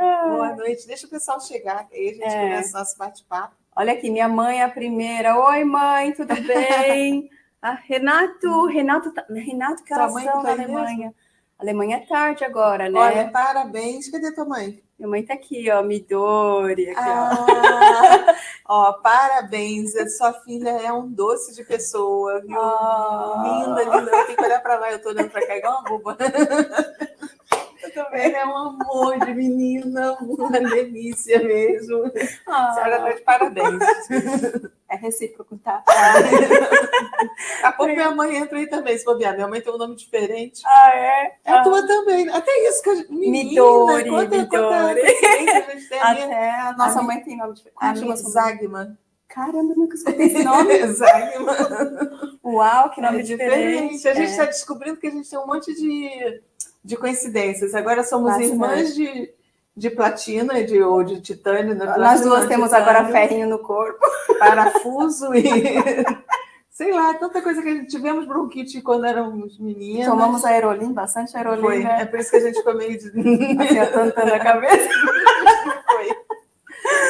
Boa noite. Deixa o pessoal chegar, aí a gente é. começa o nosso bate-papo. Olha aqui, minha mãe é a primeira. Oi, mãe, tudo bem? ah, Renato, Renato, tá, Renato, são na Alemanha? Mesmo? Alemanha é tarde agora, né? Olha, parabéns. Cadê tua mãe? Minha mãe tá aqui, ó, Midori. Aqui, ah, ó. ó. parabéns. A sua filha é um doce de pessoa, viu? Oh. Linda, linda. Eu tenho que olhar para lá, eu tô olhando para cá igual uma boba. Também é um amor de menina, uma delícia mesmo. Ah. A senhora está de parabéns. É recíproco, tá? Daqui a pouco minha mãe entra aí também, se bobear. Minha mãe tem um nome diferente. Ah, é? É a tua também. Até isso que a gente... Menina, Midori, quanta, Midori. Quanta Até a nossa a mãe tem nome diferente. A minha Zagman. Caramba, nunca escutei esse nome. Zagman. Uau, que nome é diferente. diferente. A gente está é. descobrindo que a gente tem um monte de, de coincidências. Agora somos Bastante. irmãs de de platina de, ou de titânio. Né? Nós duas temos titânio, agora ferrinho no corpo. Parafuso e... Sei lá, tanta coisa que a gente tivemos bronquite quando éramos meninas. Tomamos aerolim, bastante aerolim. Foi. Né? É por isso que a gente ficou meio de... assim, atantando a cabeça. Foi.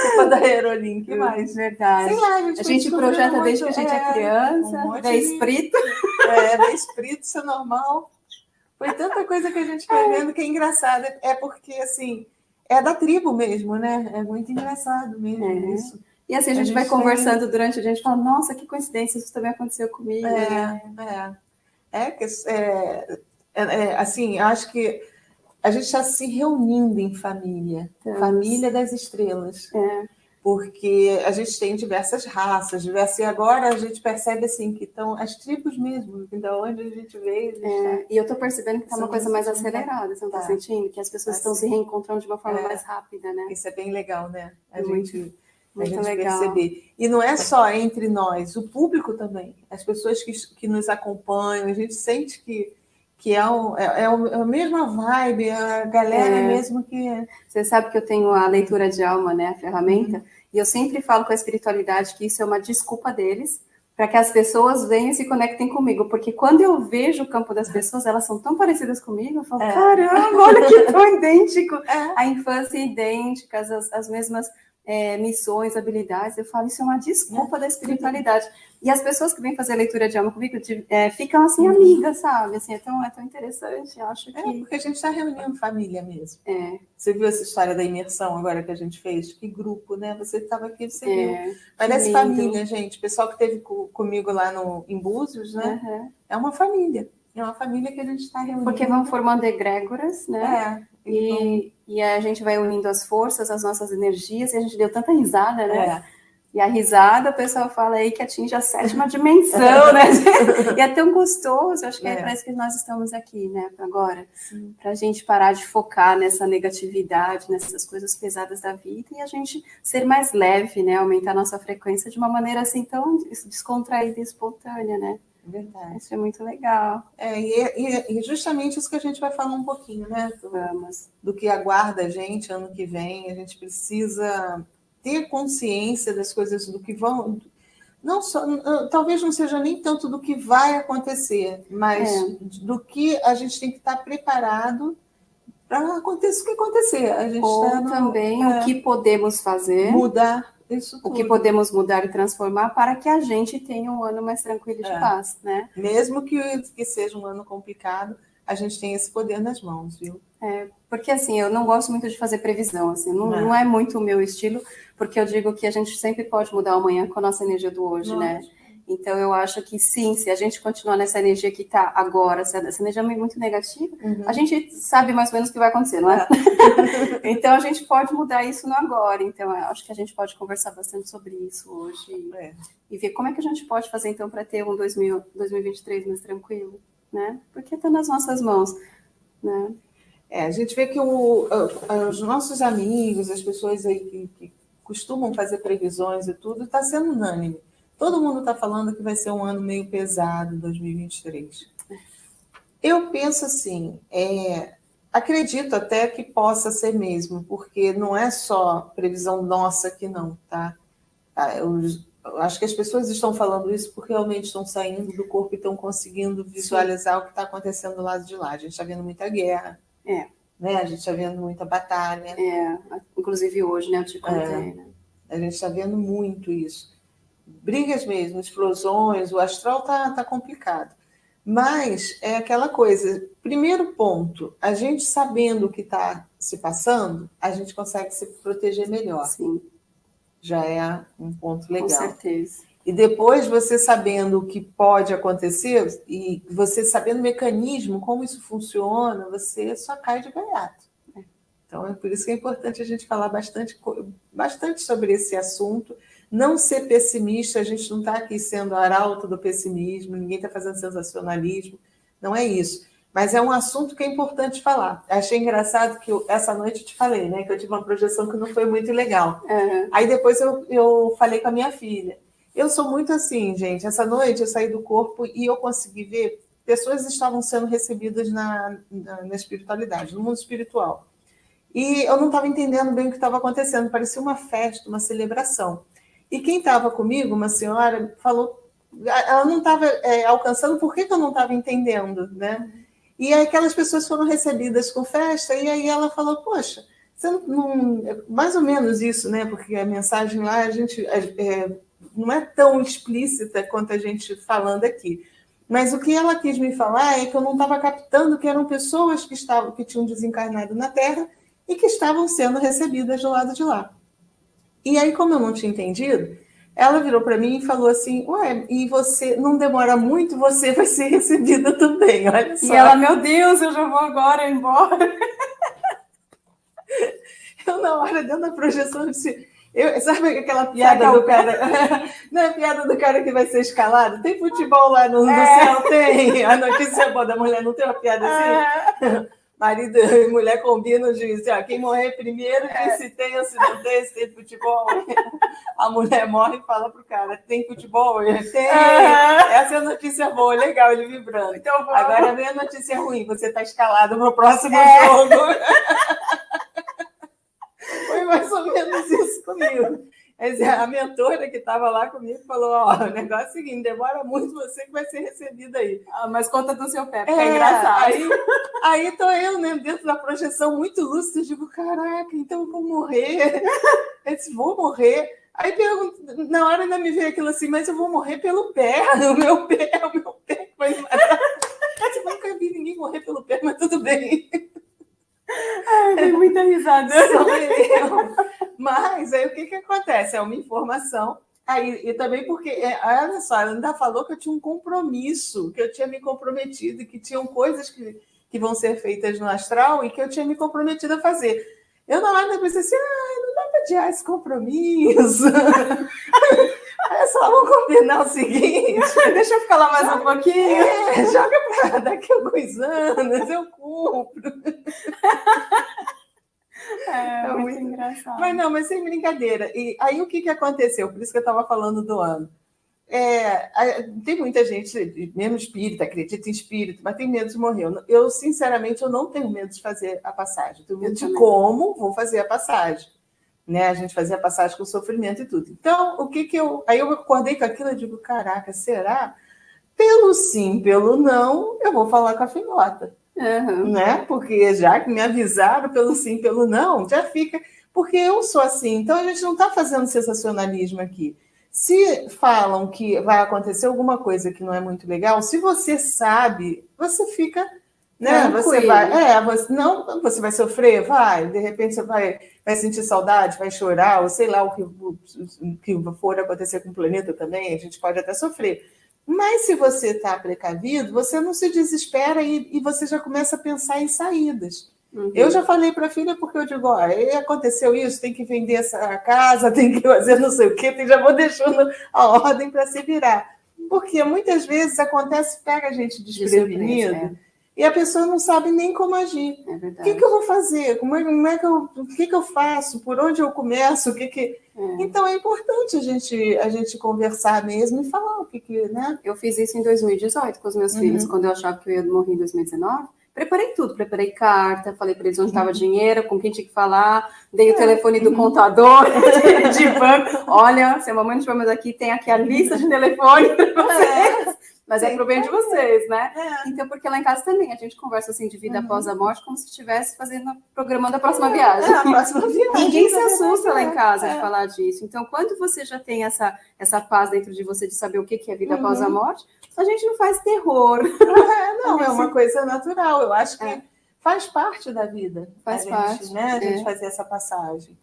Culpa da aerolim, que mais? Verdade. Sei lá, a gente, a gente projeta muito, desde que a gente é, é criança, um da espírito. É, da espírito, isso é normal. Foi tanta coisa que a gente foi vendo que é engraçado. É porque, assim, é da tribo mesmo, né? É muito engraçado mesmo é. isso. E assim, a gente, a gente vai conversando tem... durante a gente fala, nossa, que coincidência, isso também aconteceu comigo. É, né? é. É, que, é, assim, acho que a gente está se reunindo em família, família das estrelas. É porque a gente tem diversas raças, diversas, e agora a gente percebe assim que estão as tribos mesmo, da onde a gente veio. A gente é, tá... E eu estou percebendo que está uma coisa mais acelerada, você não está tá. sentindo? Que as pessoas estão se reencontrando de uma forma é. mais rápida, né? Isso é bem legal, né? A muito, gente, muito a gente legal. perceber. E não é só entre nós, o público também, as pessoas que, que nos acompanham, a gente sente que que é, o, é, é, é, a mesma vibe, a galera é. mesmo que... Você sabe que eu tenho a leitura de alma, né, a ferramenta, uhum. e eu sempre falo com a espiritualidade que isso é uma desculpa deles, para que as pessoas venham e se conectem comigo, porque quando eu vejo o campo das pessoas, elas são tão parecidas comigo, eu falo, é. caramba, olha que tão idêntico, é. a infância é idêntica, as, as mesmas é, missões, habilidades, eu falo, isso é uma desculpa da espiritualidade. E as pessoas que vêm fazer leitura de alma comigo é, ficam assim, uhum. amigas, sabe? Assim, é, tão, é tão interessante, eu acho é, que... É, porque a gente está reunindo família mesmo. É. Você viu essa história da imersão agora que a gente fez? Que grupo, né? Você estava aqui, você é, viu. Parece família, gente. O pessoal que esteve comigo lá no, em Búzios, né? Uhum. É uma família. É uma família que a gente está reunindo. Porque vão formando egrégoras, né? E, então... e a gente vai unindo as forças, as nossas energias, e a gente deu tanta risada, né? É. E a risada, o pessoal fala aí que atinge a sétima dimensão, né? e é tão gostoso, acho que é, é para isso que nós estamos aqui, né, agora. Para a gente parar de focar nessa negatividade, nessas coisas pesadas da vida e a gente ser mais leve, né? Aumentar a nossa frequência de uma maneira assim tão descontraída e espontânea, né? Verdade. Isso é muito legal. É, e, e, justamente isso que a gente vai falar um pouquinho, né? Vamos. Do que aguarda a gente ano que vem. A gente precisa ter consciência das coisas do que vão. Não só, talvez não seja nem tanto do que vai acontecer, mas é. do que a gente tem que estar preparado para acontecer o que acontecer. A gente Ou tá no, também é, o que podemos fazer. Mudar isso tudo. O que podemos mudar e transformar para que a gente tenha um ano mais tranquilo de é. paz, né? Mesmo que, que seja um ano complicado, a gente tem esse poder nas mãos, viu? É, porque assim, eu não gosto muito de fazer previsão, assim, não, não é muito o meu estilo, porque eu digo que a gente sempre pode mudar amanhã com a nossa energia do hoje, né? Então, eu acho que sim, se a gente continuar nessa energia que está agora, essa energia é muito negativa, uhum. a gente sabe mais ou menos o que vai acontecer, não é? é. então, a gente pode mudar isso no agora. Então, eu acho que a gente pode conversar bastante sobre isso hoje é. e ver como é que a gente pode fazer, então, para ter um 2000, 2023 mais tranquilo, né? Porque está nas nossas mãos, né? É, a gente vê que o, os nossos amigos, as pessoas aí que, que costumam fazer previsões e tudo, está sendo unânime Todo mundo está falando que vai ser um ano meio pesado, 2023. Eu penso assim, é, acredito até que possa ser mesmo, porque não é só previsão nossa que não, tá? Ah, eu, eu acho que as pessoas estão falando isso porque realmente estão saindo do corpo e estão conseguindo visualizar Sim. o que está acontecendo do lado de lá. A gente está vendo muita guerra. É. né? A gente está vendo muita batalha. É, inclusive hoje, né? Eu te contei, é, né? A gente está vendo muito isso. Brigas mesmo, explosões, o astral tá, tá complicado. Mas é aquela coisa, primeiro ponto, a gente sabendo o que está se passando, a gente consegue se proteger melhor. Sim. Já é um ponto legal. Com certeza. E depois você sabendo o que pode acontecer e você sabendo o mecanismo, como isso funciona, você só cai de gaiato. Então é por isso que é importante a gente falar bastante, bastante sobre esse assunto. Não ser pessimista, a gente não está aqui sendo arauto do pessimismo, ninguém está fazendo sensacionalismo, não é isso. Mas é um assunto que é importante falar. Achei engraçado que eu, essa noite eu te falei, né? Que eu tive uma projeção que não foi muito legal. Uhum. Aí depois eu, eu falei com a minha filha. Eu sou muito assim, gente. Essa noite eu saí do corpo e eu consegui ver pessoas estavam sendo recebidas na, na, na espiritualidade, no mundo espiritual. E eu não estava entendendo bem o que estava acontecendo. Parecia uma festa, uma celebração. E quem estava comigo, uma senhora, falou, ela não estava é, alcançando, por que, que eu não estava entendendo, né? E aquelas pessoas foram recebidas com festa, e aí ela falou, poxa, você não, não mais ou menos isso, né? Porque a mensagem lá, a gente é, é não é tão explícita quanto a gente falando aqui. Mas o que ela quis me falar é que eu não estava captando que eram pessoas que estavam que tinham desencarnado na Terra e que estavam sendo recebidas do lado de lá. E aí, como eu não tinha entendido, ela virou para mim e falou assim: Ué, e você não demora muito, você vai ser recebida também, olha só. E ela, meu Deus, eu já vou agora embora. eu, na hora, dentro da projeção, disse eu, sabe aquela piada do cara? Não é a piada do cara que vai ser escalado? Tem futebol lá no, no é. céu? Tem. A notícia boa da mulher não tem uma piada assim? É. Marido e mulher combinam de dizer, ó, quem morrer primeiro, é. se tem ou se não tem, se tem futebol. A mulher morre e fala pro cara, tem futebol? Tem. Essa é a notícia boa, legal, ele vibrando. Então, Agora vem a notícia ruim, você está escalado no próximo é. jogo. Foi mais ou menos isso comigo. A mentora que estava lá comigo falou: Ó, o negócio é o seguinte, demora muito você que vai ser recebida aí. Ah, mas conta do seu pé, porque é, é engraçado. Aí, aí tô eu, né, dentro da projeção muito lúcida, digo: caraca, então eu vou morrer. Eu disse: vou morrer. Aí pergunto, na hora ainda me veio aquilo assim, mas eu vou morrer pelo pé, o meu pé, o meu pé vai matar. Eu nunca vi ninguém morrer pelo pé, mas tudo bem. Tem muita risada. Mas aí o que, que acontece? É uma informação. Aí, e também porque, é, olha só, ela ainda falou que eu tinha um compromisso, que eu tinha me comprometido, que tinham coisas que, que vão ser feitas no astral e que eu tinha me comprometido a fazer. Eu na hora pensei assim, ah, não adiar esse compromisso. É só vamos combinar o seguinte. Deixa eu ficar lá mais um pouquinho. É, joga para daqui a alguns anos, eu cumpro. É, é muito, muito engraçado. Mas não, mas sem brincadeira. E aí o que, que aconteceu? Por isso que eu estava falando do ano. É, tem muita gente, mesmo espírita, acredita em espírito, mas tem medo de morrer. Eu, sinceramente, eu não tenho medo de fazer a passagem. tenho medo de como vou fazer a passagem né? A gente fazia passagem com sofrimento e tudo. Então, o que que eu. Aí eu acordei com aquilo e digo: caraca, será? Pelo sim, pelo não, eu vou falar com a filhota. Uhum. Né? Porque já que me avisaram pelo sim, pelo não, já fica. Porque eu sou assim. Então, a gente não está fazendo sensacionalismo aqui. Se falam que vai acontecer alguma coisa que não é muito legal, se você sabe, você fica né? Você vai, é, você, não, você vai sofrer, vai, de repente você vai, vai sentir saudade, vai chorar, ou sei lá o que, o, o que for acontecer com o planeta também, a gente pode até sofrer. Mas se você está precavido, você não se desespera e, e, você já começa a pensar em saídas. Uhum. Eu já falei para a filha, porque eu digo, ó, aconteceu isso, tem que vender essa casa, tem que fazer não sei o quê, tem, já vou deixando a ordem para se virar. Porque muitas vezes acontece, pega a gente desprevenido. E a pessoa não sabe nem como agir. É o que, que, eu vou fazer? Como é, como é que eu, o que, que eu faço? Por onde eu começo? O que que... É. Então é importante a gente, a gente conversar mesmo e falar o que, que né? Eu fiz isso em 2018 com os meus uhum. filhos, quando eu achava que eu ia morrer em 2019. Preparei tudo, preparei carta, falei para eles onde estava uhum. dinheiro, com quem tinha que falar, dei é. o telefone do uhum. contador de banco. Olha, se a mamãe não estivermos aqui, tem aqui a lista de telefone para é. vocês. é Sim, é pro bem de vocês, né? É. Então, porque lá em casa também a gente conversa assim de vida uhum. após a morte, como se estivesse fazendo, programando a próxima é, viagem. É, a próxima viagem. Ninguém se assusta lá em casa de falar disso. Então, quando você já tem essa, essa paz dentro de você de saber o que é vida uhum. após a morte, a gente não faz terror. não, é uma coisa natural. Eu acho que faz parte da vida. Faz parte. Né? A gente fazer essa passagem.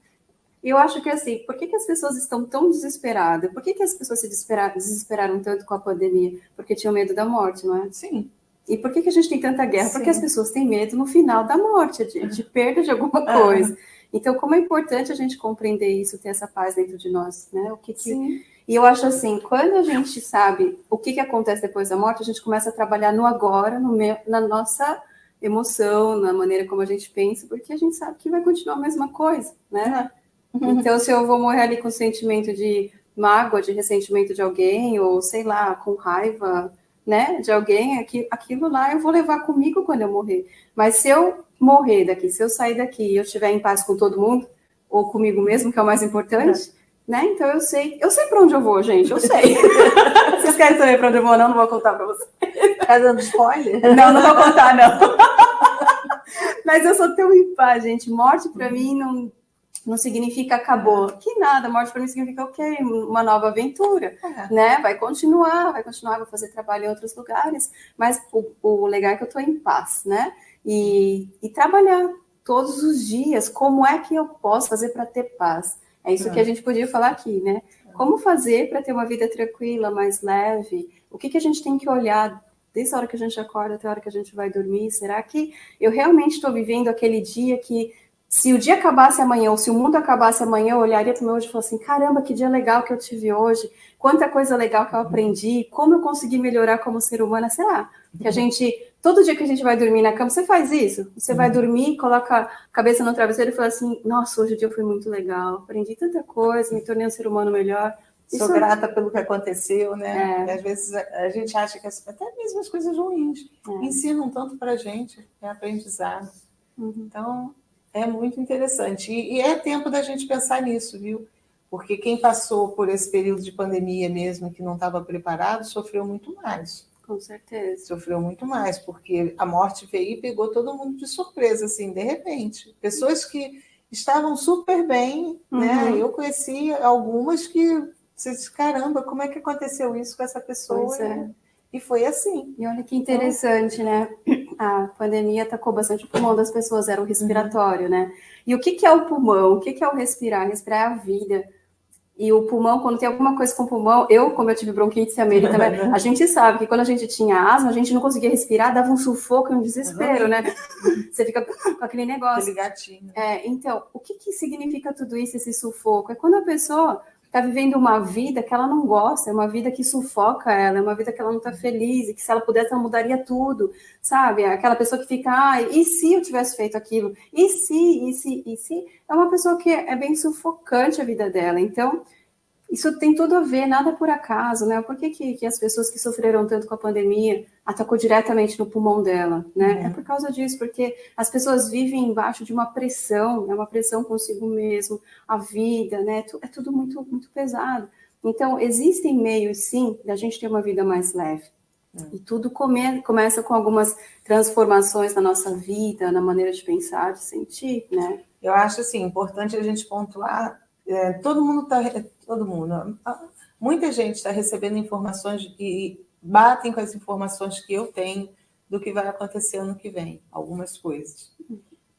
E eu acho que assim, por que, que as pessoas estão tão desesperadas? Por que, que as pessoas se desesperaram, desesperaram tanto com a pandemia? Porque tinham medo da morte, não é? Sim. E por que, que a gente tem tanta guerra? Sim. Porque as pessoas têm medo no final da morte, de, de perda de alguma coisa. Então, como é importante a gente compreender isso, ter essa paz dentro de nós, né? O que, que... Sim. E eu acho assim, quando a gente sabe o que, que acontece depois da morte, a gente começa a trabalhar no agora, no me... na nossa emoção, na maneira como a gente pensa, porque a gente sabe que vai continuar a mesma coisa, né? Uhum. Então, se eu vou morrer ali com sentimento de mágoa, de ressentimento de alguém, ou sei lá, com raiva, né, de alguém, aquilo lá eu vou levar comigo quando eu morrer. Mas se eu morrer daqui, se eu sair daqui e eu estiver em paz com todo mundo, ou comigo mesmo, que é o mais importante, é. né? Então eu sei, eu sei para onde eu vou, gente, eu sei. vocês querem saber para onde eu vou? Não, não vou contar para vocês. Tá dando spoiler? Não, não vou contar, não. Mas eu sou tão em paz, gente. Morte para mim não não significa acabou. Que nada, morte para mim significa o quê? Uma nova aventura, é. né? Vai continuar, vai continuar, vou fazer trabalho em outros lugares, mas o, o legal é que eu estou em paz, né? E, e, trabalhar todos os dias, como é que eu posso fazer para ter paz? É isso é. que a gente podia falar aqui, né? Como fazer para ter uma vida tranquila, mais leve? O que, que a gente tem que olhar desde a hora que a gente acorda até a hora que a gente vai dormir? Será que eu realmente estou vivendo aquele dia que se o dia acabasse amanhã, ou se o mundo acabasse amanhã, eu olharia para o meu hoje e falaria assim: caramba, que dia legal que eu tive hoje, quanta coisa legal que eu aprendi, como eu consegui melhorar como ser humana, sei lá. Que a gente, todo dia que a gente vai dormir na cama, você faz isso. Você vai dormir, coloca a cabeça no travesseiro e fala assim: nossa, hoje o dia foi muito legal, aprendi tanta coisa, me tornei um ser humano melhor. Sou isso... grata pelo que aconteceu, né? É. às vezes a, gente acha que até mesmo as coisas ruins é. ensinam tanto para a gente, é aprendizado. Uhum. Então, é muito interessante. E, e, é tempo da gente pensar nisso, viu? Porque quem passou por esse período de pandemia mesmo, que não estava preparado, sofreu muito mais. Com certeza. Sofreu muito mais, porque a morte veio e pegou todo mundo de surpresa, assim, de repente. Pessoas que estavam super bem, né? uhum. né? Eu conheci algumas que você diz, caramba, como é que aconteceu isso com essa pessoa? É. E foi assim. E olha que interessante, né? A pandemia atacou bastante o pulmão das pessoas, era o respiratório, né? E o que, que é o pulmão? O que, que é o respirar? Respirar é a vida. E o pulmão, quando tem alguma coisa com o pulmão, eu, como eu tive bronquite e a Mary também, a gente sabe que quando a gente tinha asma, a gente não conseguia respirar, dava um sufoco e um desespero, né? Você fica com aquele negócio. Aquele gatinho. É, então, o que, que significa tudo isso, esse sufoco? É quando a pessoa está vivendo uma vida que ela não gosta, é uma vida que sufoca ela, é uma vida que ela não está feliz, e que se ela pudesse, ela mudaria tudo, sabe? Aquela pessoa que fica, ah, e se eu tivesse feito aquilo? E se, e se, e se? É uma pessoa que é bem sufocante a vida dela. Então, isso tem tudo a ver, nada por acaso, né? Por que, que, que, as pessoas que sofreram tanto com a pandemia atacou diretamente no pulmão dela, né? Uhum. É por causa disso, porque as pessoas vivem embaixo de uma pressão, é né? uma pressão consigo mesmo, a vida, né? É tudo muito, muito pesado. Então, existem meios, sim, da gente ter uma vida mais leve. Uhum. E tudo come, começa com algumas transformações na nossa vida, na maneira de pensar, de sentir, né? Eu acho, assim, importante a gente pontuar é, todo mundo está, todo mundo, muita gente está recebendo informações e batem com as informações que eu tenho do que vai acontecer ano que vem, algumas coisas.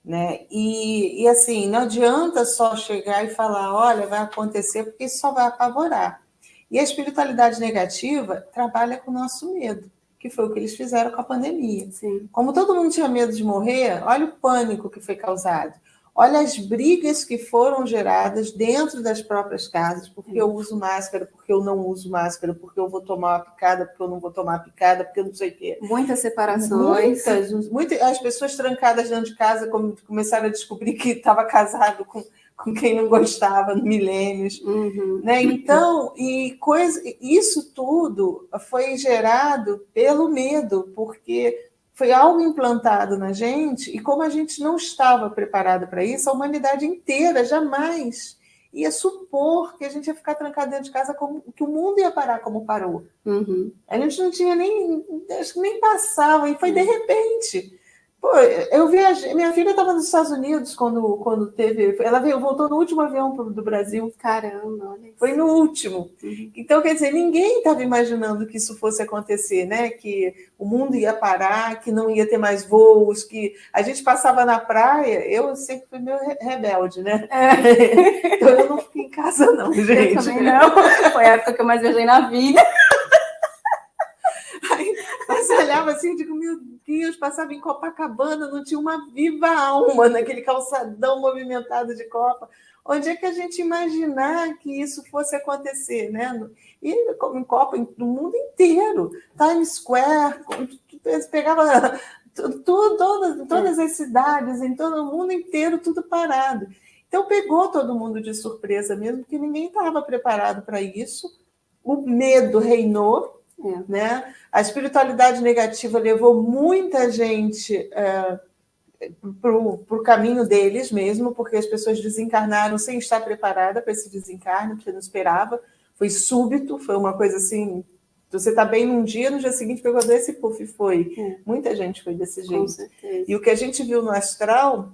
Né? E, e assim, não adianta só chegar e falar, olha, vai acontecer, porque isso só vai apavorar. E a espiritualidade negativa trabalha com o nosso medo, que foi o que eles fizeram com a pandemia. Sim. Como todo mundo tinha medo de morrer, olha o pânico que foi causado. Olha as brigas que foram geradas dentro das próprias casas, porque eu uso máscara, porque eu não uso máscara, porque eu vou tomar uma picada, porque eu não vou tomar picada, porque eu não sei o quê. Muitas separações. Muitas, muitas as pessoas trancadas dentro de casa começaram a descobrir que estava casado com, com quem não gostava no milênios. Uhum. Né? Então, e coisa, isso tudo foi gerado pelo medo, porque foi algo implantado na gente, e como a gente não estava preparado para isso, a humanidade inteira jamais ia supor que a gente ia ficar trancado dentro de casa, como que o mundo ia parar como parou. Uhum. A gente não tinha nem, acho que nem passava, e foi de repente. Pô, eu viajei, minha filha estava nos Estados Unidos quando, quando teve. Ela veio, voltou no último avião do Brasil. Caramba, olha Foi no último. Uhum. Então, quer dizer, ninguém estava imaginando que isso fosse acontecer, né? Que o mundo ia parar, que não ia ter mais voos, que a gente passava na praia, eu sempre fui meio rebelde, né? É. então eu não fiquei em casa, não, gente. Eu também não. Foi a época que eu mais viajei na vida. Você olhava assim, eu digo, meu Deus, passava em Copacabana, não tinha uma viva alma naquele calçadão movimentado de Copa. Onde é que a gente imaginar que isso fosse acontecer, né? E em Copa, no mundo inteiro, Times Square, pegava tudo, todas, todas as cidades, em todo o mundo inteiro, tudo parado. Então pegou todo mundo de surpresa mesmo, porque ninguém estava preparado para isso. O medo reinou, é. Né? A espiritualidade negativa levou muita gente é, para o caminho deles mesmo, porque as pessoas desencarnaram sem estar preparada para esse desencarne, que não esperava. Foi súbito, foi uma coisa assim. Você está bem num dia, no dia seguinte pegou desse puff foi. É. Muita gente foi desse jeito. E o que a gente viu no astral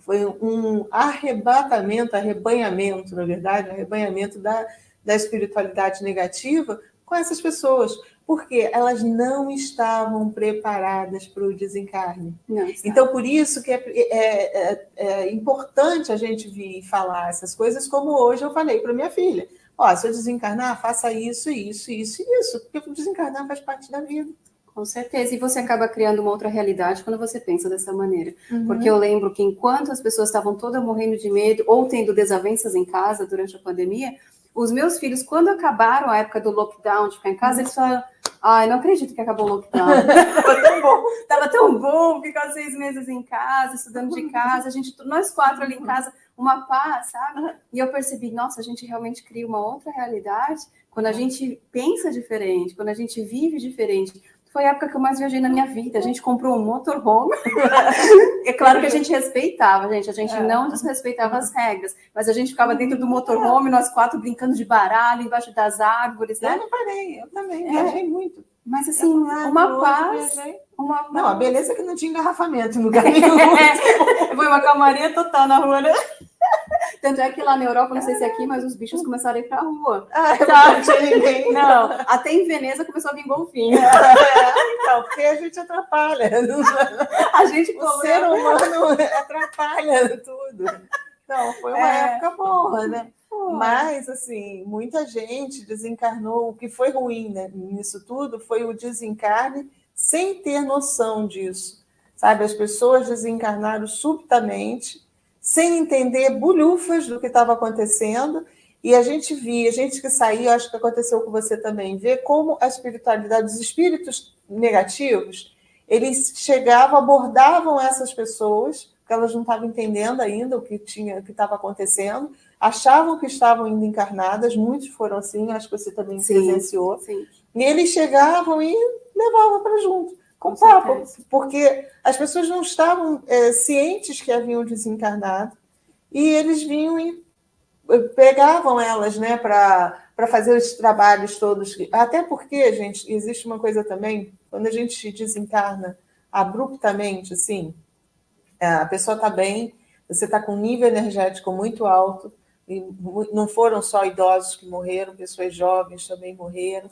foi um arrebatamento, arrebanhamento, na verdade, arrebanhamento da, da espiritualidade negativa com essas pessoas, porque elas não estavam preparadas para o desencarne. então, por isso que é, é, é, é, importante a gente vir falar essas coisas, como hoje eu falei para minha filha. Ó, se eu desencarnar, faça isso, isso, isso e isso, porque desencarnar faz parte da vida. Com certeza, e você acaba criando uma outra realidade quando você pensa dessa maneira. Uhum. Porque eu lembro que enquanto as pessoas estavam todas morrendo de medo ou tendo desavenças em casa durante a pandemia, os meus filhos, quando acabaram a época do lockdown, de ficar em casa, eles falaram: Ai, não acredito que acabou o lockdown. Tava tão bom. Tava tão bom ficar seis meses em casa, estudando de casa, a gente, nós quatro ali em casa, uma paz, sabe? E eu percebi, nossa, a gente realmente cria uma outra realidade quando a gente pensa diferente, quando a gente vive diferente. Foi a época que eu mais viajei na minha vida. A gente comprou um motorhome. é claro que a gente respeitava, gente. A gente é. não desrespeitava as regras. Mas a gente ficava dentro do motorhome, nós quatro brincando de baralho, embaixo das árvores, né? Eu não parei, eu também. É. Viajei muito. Mas assim, uma paz. Uma Não, a beleza é que não tinha engarrafamento em lugar nenhum. Foi uma calmaria total na rua, né? Tanto é que lá na Europa, não sei se é aqui, mas os bichos começaram a ir pra rua. Ah? Não tinha ninguém. Não, até em Veneza começou a vir golfinho. É, então, porque a gente atrapalha. A gente, o ser humano atrapalha tudo. Então, foi uma é. época boa, né? Mas, assim, muita gente desencarnou. O que foi ruim né, nisso tudo foi o desencarne sem ter noção disso. Sabe, as pessoas desencarnaram subitamente sem entender bulhufas do que estava acontecendo. E a gente via, a gente que saía, acho que aconteceu com você também, ver como a espiritualidade, os espíritos negativos, eles chegavam, abordavam essas pessoas, porque elas não estavam entendendo ainda o que tinha, o que estava acontecendo, achavam que estavam indo encarnadas, muitos foram assim, acho que você também sim, presenciou. Sim. E eles chegavam e levavam para junto com, papo, porque as pessoas não estavam é, cientes que haviam desencarnado e eles vinham e eh, pegavam elas né, para fazer os trabalhos todos. Até porque, gente, existe uma coisa também, quando a gente desencarna abruptamente, assim, é, a pessoa está bem, você está com um nível energético muito alto, e não foram só idosos que morreram, pessoas jovens também morreram,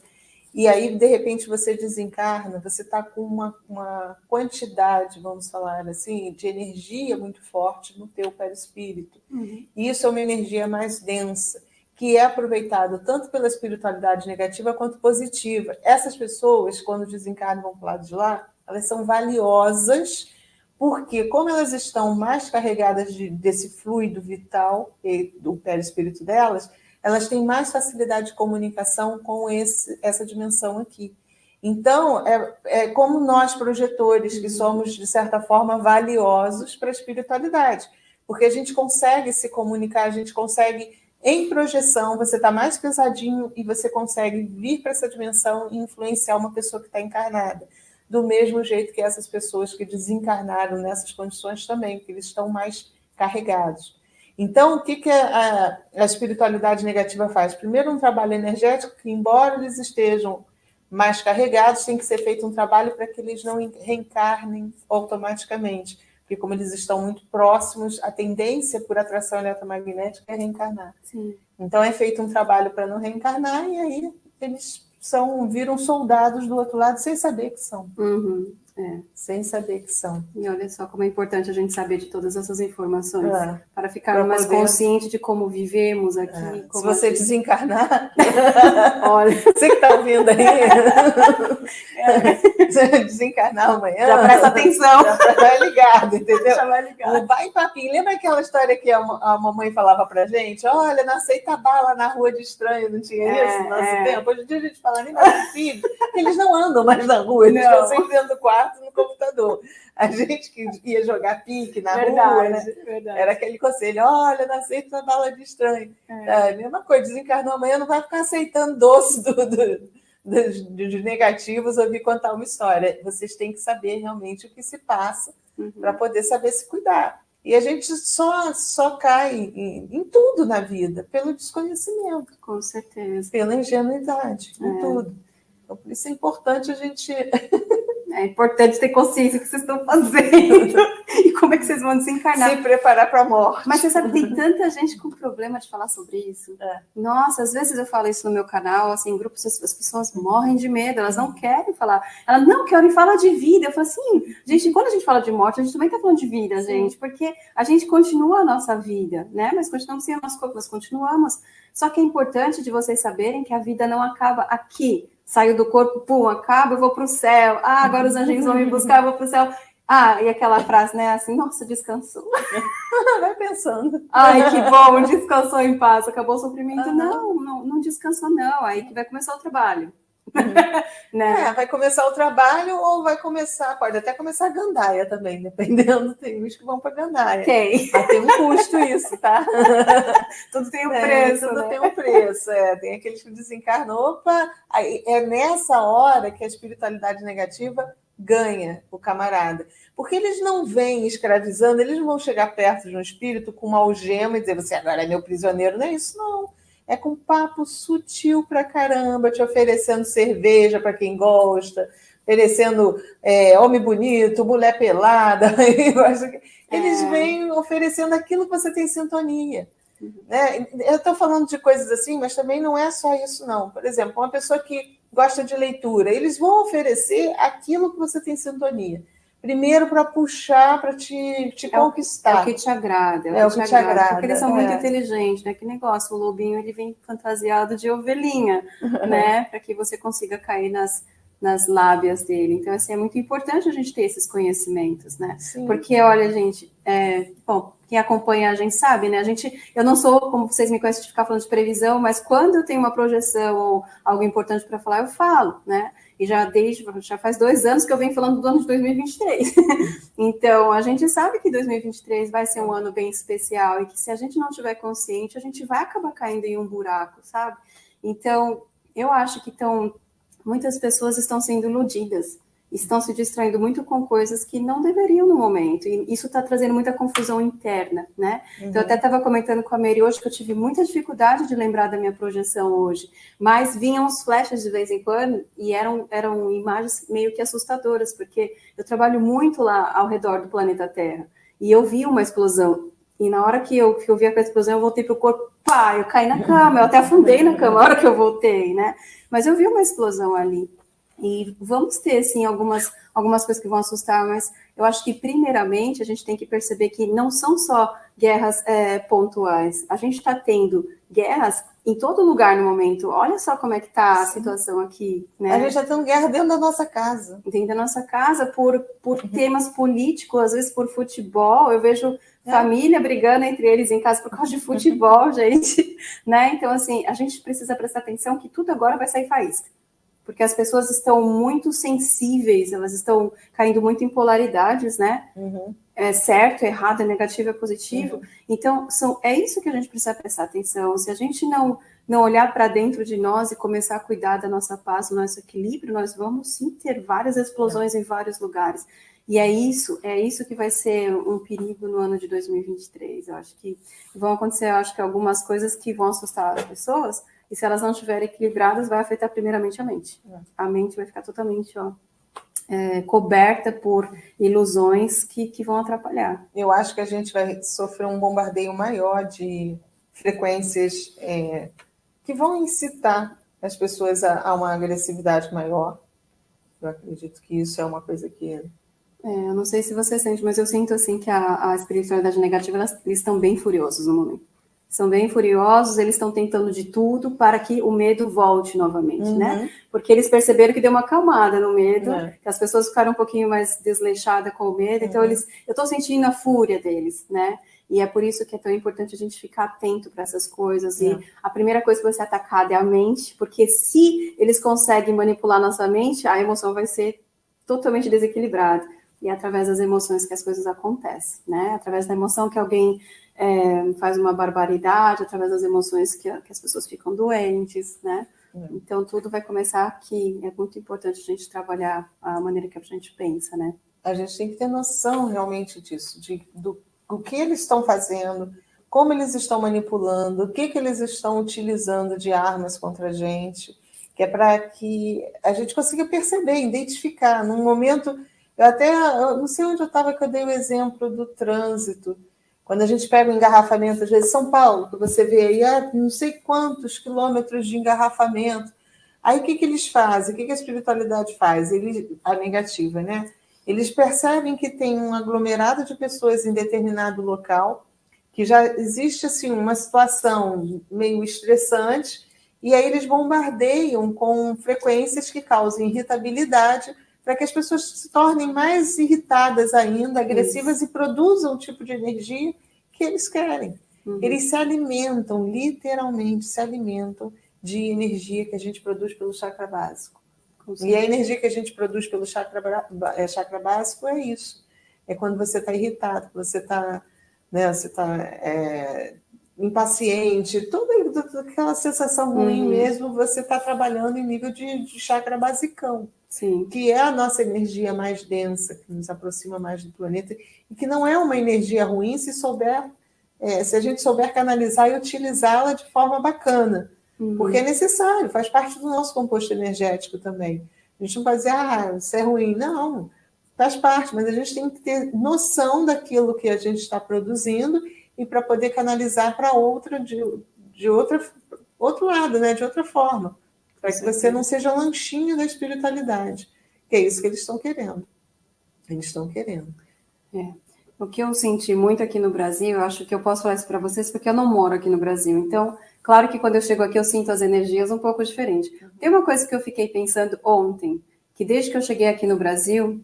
e aí, de repente, você desencarna, você está com uma, uma quantidade, vamos falar assim, de energia muito forte no teu perispírito. Uhum. E isso é uma energia mais densa, que é aproveitada tanto pela espiritualidade negativa quanto positiva. Essas pessoas, quando desencarnam vão para o lado de lá, elas são valiosas, porque como elas estão mais carregadas de, desse fluido vital do perispírito delas, elas têm mais facilidade de comunicação com esse, essa dimensão aqui. Então, é, é como nós, projetores, que somos, de certa forma, valiosos para a espiritualidade, porque a gente consegue se comunicar, a gente consegue, em projeção, você está mais pesadinho e você consegue vir para essa dimensão e influenciar uma pessoa que está encarnada. Do mesmo jeito que essas pessoas que desencarnaram nessas condições também, porque eles estão mais carregados. Então, o que, que a, a, espiritualidade negativa faz? Primeiro, um trabalho energético que, embora eles estejam mais carregados, tem que ser feito um trabalho para que eles não reencarnem automaticamente. Porque, como eles estão muito próximos, a tendência por atração eletromagnética é reencarnar. Sim. Então, é feito um trabalho para não reencarnar, e aí eles são viram soldados do outro lado sem saber que são. Uhum. É. Sem saber que são. E olha só como é importante a gente saber de todas essas informações é. para ficar mais poder... consciente de como vivemos aqui. É. Como Se você aqui. desencarnar, olha, você que está ouvindo aí, é. desencarnar amanhã, já presta atenção, já vai ligado, entendeu? Já vai ligado. Vai papinho. Lembra aquela história que a, a mamãe falava para gente? Olha, não aceita bala na rua de estranho, não tinha é, isso no nosso é. tempo? Hoje em dia a gente fala nem mais filho, eles não andam mais na rua, eles não. estão sempre dentro do quarto no computador. A gente que ia jogar pique na verdade, rua, né? Verdade. Era aquele conselho: olha, não aceita bala de estranho. É. É, mesma coisa, desencarnou amanhã, não vai ficar aceitando doce do, do, dos, dos negativos ouvir contar uma história. Vocês têm que saber realmente o que se passa uhum. para poder saber se cuidar. E a gente só, só cai em, em, tudo na vida pelo desconhecimento. Com certeza. Pela ingenuidade, em é. tudo. Então, por isso é importante a gente É importante ter consciência do que vocês estão fazendo e como é que vocês vão desencarnar. Se preparar para a morte. Mas você sabe, tem tanta gente com problema de falar sobre isso. É. Nossa, às vezes eu falo isso no meu canal, assim, em grupos, as pessoas morrem de medo, elas não querem falar. Elas não querem falar de vida. Eu falo assim, gente, quando a gente fala de morte, a gente também está falando de vida, gente, porque a gente continua a nossa vida, né? Mas continuamos sem o nosso corpo, nós continuamos. Só que é importante de vocês saberem que a vida não acaba aqui saio do corpo, pum, acaba, eu vou para o céu. Ah, agora os anjinhos vão me buscar, eu vou para o céu. Ah, e aquela frase, né, assim, nossa, descansou. Vai pensando. Ai, que bom, descansou em paz, acabou o sofrimento. Uhum. Não, não, não descansou, não. Aí que vai começar o trabalho. né? É, vai começar o trabalho ou vai começar, pode até começar a gandaia também, dependendo, tem uns que vão para gandaia. Tem. Mas tem um custo isso, tá? tudo tem um é, preço. Tudo né? tem um preço, é. Tem aqueles que desencarnam, opa, aí é nessa hora que a espiritualidade negativa ganha o camarada. Porque eles não vêm escravizando, eles não vão chegar perto de um espírito com uma algema e dizer, você agora é meu prisioneiro. Não é isso, não é com papo sutil pra caramba, te oferecendo cerveja para quem gosta, oferecendo é, homem bonito, mulher pelada. Eles é. vêm oferecendo aquilo que você tem sintonia. Né? Eu estou falando de coisas assim, mas também não é só isso, não. Por exemplo, uma pessoa que gosta de leitura, eles vão oferecer aquilo que você tem sintonia. Primeiro para puxar, para te, te é conquistar. É o que te agrada. É, é o que, te, te agrada, agrada. Porque eles são é. muito inteligentes, né? Que negócio, o lobinho ele vem fantasiado de ovelhinha, né? Para que você consiga cair nas, nas lábias dele. Então, assim, é muito importante a gente ter esses conhecimentos, né? Sim. Porque, olha, gente, é, bom, quem acompanha a gente sabe, né? A gente, eu não sou, como vocês me conhecem, de ficar falando de previsão, mas quando eu tenho uma projeção ou algo importante para falar, eu falo, né? E já desde já faz dois anos que eu venho falando do ano de 2023. então, a gente sabe que 2023 vai ser um ano bem especial e que se a gente não tiver consciente, a gente vai acabar caindo em um buraco, sabe? Então, eu acho que então, muitas pessoas estão sendo iludidas estão se distraindo muito com coisas que não deveriam no momento. E isso está trazendo muita confusão interna, né? Uhum. Então, eu até estava comentando com a Mary hoje que eu tive muita dificuldade de lembrar da minha projeção hoje, mas vinham os flashes de vez em quando e eram, eram imagens meio que assustadoras, porque eu trabalho muito lá ao redor do planeta Terra e eu vi uma explosão. E na hora que eu, que eu vi a explosão, eu voltei para o corpo, pá, eu caí na cama, eu até afundei na cama na hora que eu voltei, né? Mas eu vi uma explosão ali. E vamos ter, assim, algumas, algumas coisas que vão assustar, mas eu acho que, primeiramente, a gente tem que perceber que não são só guerras é, pontuais. A gente está tendo guerras em todo lugar no momento. Olha só como é que está a situação aqui. Né? A gente está tendo guerra dentro da nossa casa. Dentro da nossa casa, por, por uhum. temas políticos, às vezes por futebol. Eu vejo é. família brigando entre eles em casa por causa de futebol, gente. Né? Então, assim, a gente precisa prestar atenção que tudo agora vai sair faísca porque as pessoas estão muito sensíveis, elas estão caindo muito em polaridades, né? Uhum. É certo, é errado, é negativo, é positivo. Uhum. Então, são, é isso que a gente precisa prestar atenção. Se a gente não, não olhar para dentro de nós e começar a cuidar da nossa paz, do nosso equilíbrio, nós vamos sim ter várias explosões em vários lugares. E é isso, é isso que vai ser um perigo no ano de 2023. Eu acho que vão acontecer, acho que algumas coisas que vão assustar as pessoas, e se elas não estiverem equilibradas, vai afetar primeiramente a mente. É. A mente vai ficar totalmente ó, é, coberta por ilusões que, que vão atrapalhar. Eu acho que a gente vai sofrer um bombardeio maior de frequências é, que vão incitar as pessoas a, a, uma agressividade maior. Eu acredito que isso é uma coisa que. É, eu não sei se você sente, mas eu sinto assim que a, a espiritualidade negativa elas, eles estão bem furiosos no momento são bem furiosos, eles estão tentando de tudo para que o medo volte novamente, né? uhum. né? Porque eles perceberam que deu uma acalmada no medo, é. que as pessoas ficaram um pouquinho mais desleixadas com o medo, então uhum. então eles, eu estou sentindo a fúria deles, né? E é por isso que é tão importante a gente ficar atento para essas coisas. E é. a primeira coisa que vai ser atacada é a mente, porque se eles conseguem manipular nossa mente, a emoção vai ser totalmente desequilibrada. E é através das emoções que as coisas acontecem, né? Através da emoção que alguém é, faz uma barbaridade através das emoções que, que as pessoas ficam doentes, né? É. Então, tudo vai começar aqui. É muito importante a gente trabalhar a maneira que a gente pensa, né? A gente tem que ter noção realmente disso, de, do, do que eles estão fazendo, como eles estão manipulando, o que, que eles estão utilizando de armas contra a gente, que é para que a gente consiga perceber, identificar. Num momento, eu até, eu não sei onde eu estava que eu dei o exemplo do trânsito, quando a gente pega o engarrafamento, às vezes São Paulo, que você vê aí ah, não sei quantos quilômetros de engarrafamento. Aí o que, que eles fazem? O que, que a espiritualidade faz? Eles, a negativa, né? Eles percebem que tem um aglomerado de pessoas em determinado local, que já existe assim uma situação meio estressante, e aí eles bombardeiam com frequências que causam irritabilidade para que as pessoas se tornem mais irritadas ainda, agressivas Isso. e produzam o tipo de energia que eles querem. Uhum. Eles se alimentam, literalmente se alimentam de energia que a gente produz pelo chakra básico. E a energia que a gente produz pelo chakra, é, chakra básico é isso. É quando você está irritado, você está né, você tá, é, impaciente, toda, toda, aquela sensação ruim uhum. mesmo, você está trabalhando em nível de, de chakra basicão. Sim. que é a nossa energia mais densa, que nos aproxima mais do planeta, e que não é uma energia ruim se souber, é, se a gente souber canalizar e utilizá-la de forma bacana, uhum. porque é necessário, faz parte do nosso composto energético também. A gente não pode dizer, ah, isso é ruim. Não, faz parte, mas a gente tem que ter noção daquilo que a gente está produzindo e para poder canalizar para outra, de, de outra, outro lado, né, de outra forma para que você não seja lanchinho da espiritualidade, que é isso que eles estão querendo. Eles estão querendo. É. O que eu senti muito aqui no Brasil, eu acho que eu posso falar isso para vocês porque eu não moro aqui no Brasil. Então, claro que quando eu chego aqui eu sinto as energias um pouco diferente. Tem uma coisa que eu fiquei pensando ontem, que desde que eu cheguei aqui no Brasil,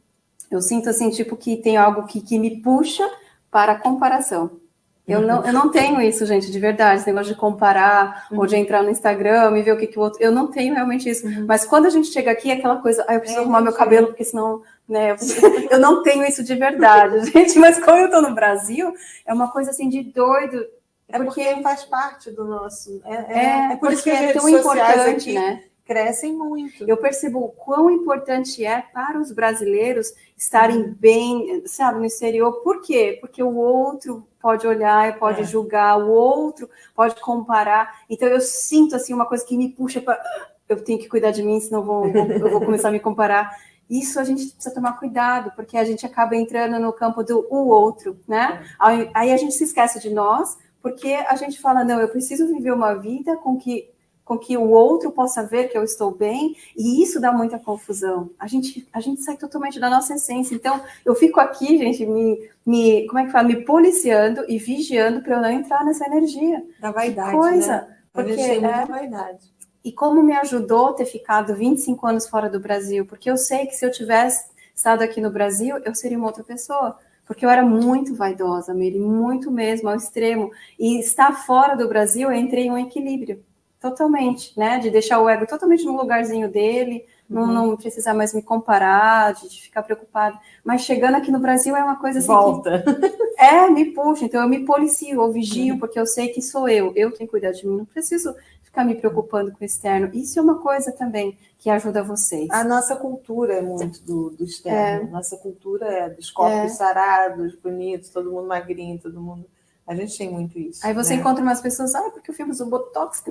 eu sinto assim, tipo, que tem algo que, que me puxa para a comparação. Eu não, eu não tenho isso, gente, de verdade, esse negócio de comparar uhum. ou de entrar no Instagram e ver o que, que o outro. Eu não tenho realmente isso. Uhum. Mas quando a gente chega aqui, é aquela coisa, ah, eu preciso é, arrumar meu cabelo, porque senão, né, eu, eu, não tenho isso de verdade, gente. Mas como eu tô no Brasil, é uma coisa assim de doido. É porque, porque faz parte do nosso. É, é, é, é por isso que é tão importante, aqui, né? Crescem muito. Eu percebo o quão importante é para os brasileiros estarem bem, sabe, no exterior. Por quê? Porque o outro pode olhar, pode é. julgar, o outro pode comparar. Então eu sinto assim uma coisa que me puxa para eu tenho que cuidar de mim, senão eu vou, eu vou começar a me comparar. Isso a gente precisa tomar cuidado, porque a gente acaba entrando no campo do o outro, né? É. Aí a gente se esquece de nós, porque a gente fala, não, eu preciso viver uma vida com que com que o outro possa ver que eu estou bem, e isso dá muita confusão. A gente, a gente sai totalmente da nossa essência. Então, eu fico aqui, gente, me, me como é que fala, me policiando e vigiando para eu não entrar nessa energia. Da vaidade, que coisa. Né? Porque tem muita é, vaidade. E como me ajudou ter ficado 25 anos fora do Brasil, porque eu sei que se eu tivesse estado aqui no Brasil, eu seria uma outra pessoa porque eu era muito vaidosa, Miri, muito mesmo, ao extremo. E estar fora do Brasil, eu entrei em um equilíbrio. Totalmente, né? De deixar o ego totalmente no lugarzinho dele, uhum. não, não, precisar mais me comparar, de, de, ficar preocupado. Mas chegando aqui no Brasil é uma coisa assim. Volta. Que, é, me puxa. Então eu me policio, eu vigio, uhum. porque eu sei que sou eu. Eu tenho que cuidar de mim. Não preciso ficar me preocupando com o externo. Isso é uma coisa também que ajuda vocês. A nossa cultura é muito do, do externo. É. Nossa cultura é dos corpos é. sarados, bonitos, todo mundo magrinho, todo mundo a gente tem muito isso. Aí você né? encontra umas pessoas, ah, porque eu fiz o Botox, que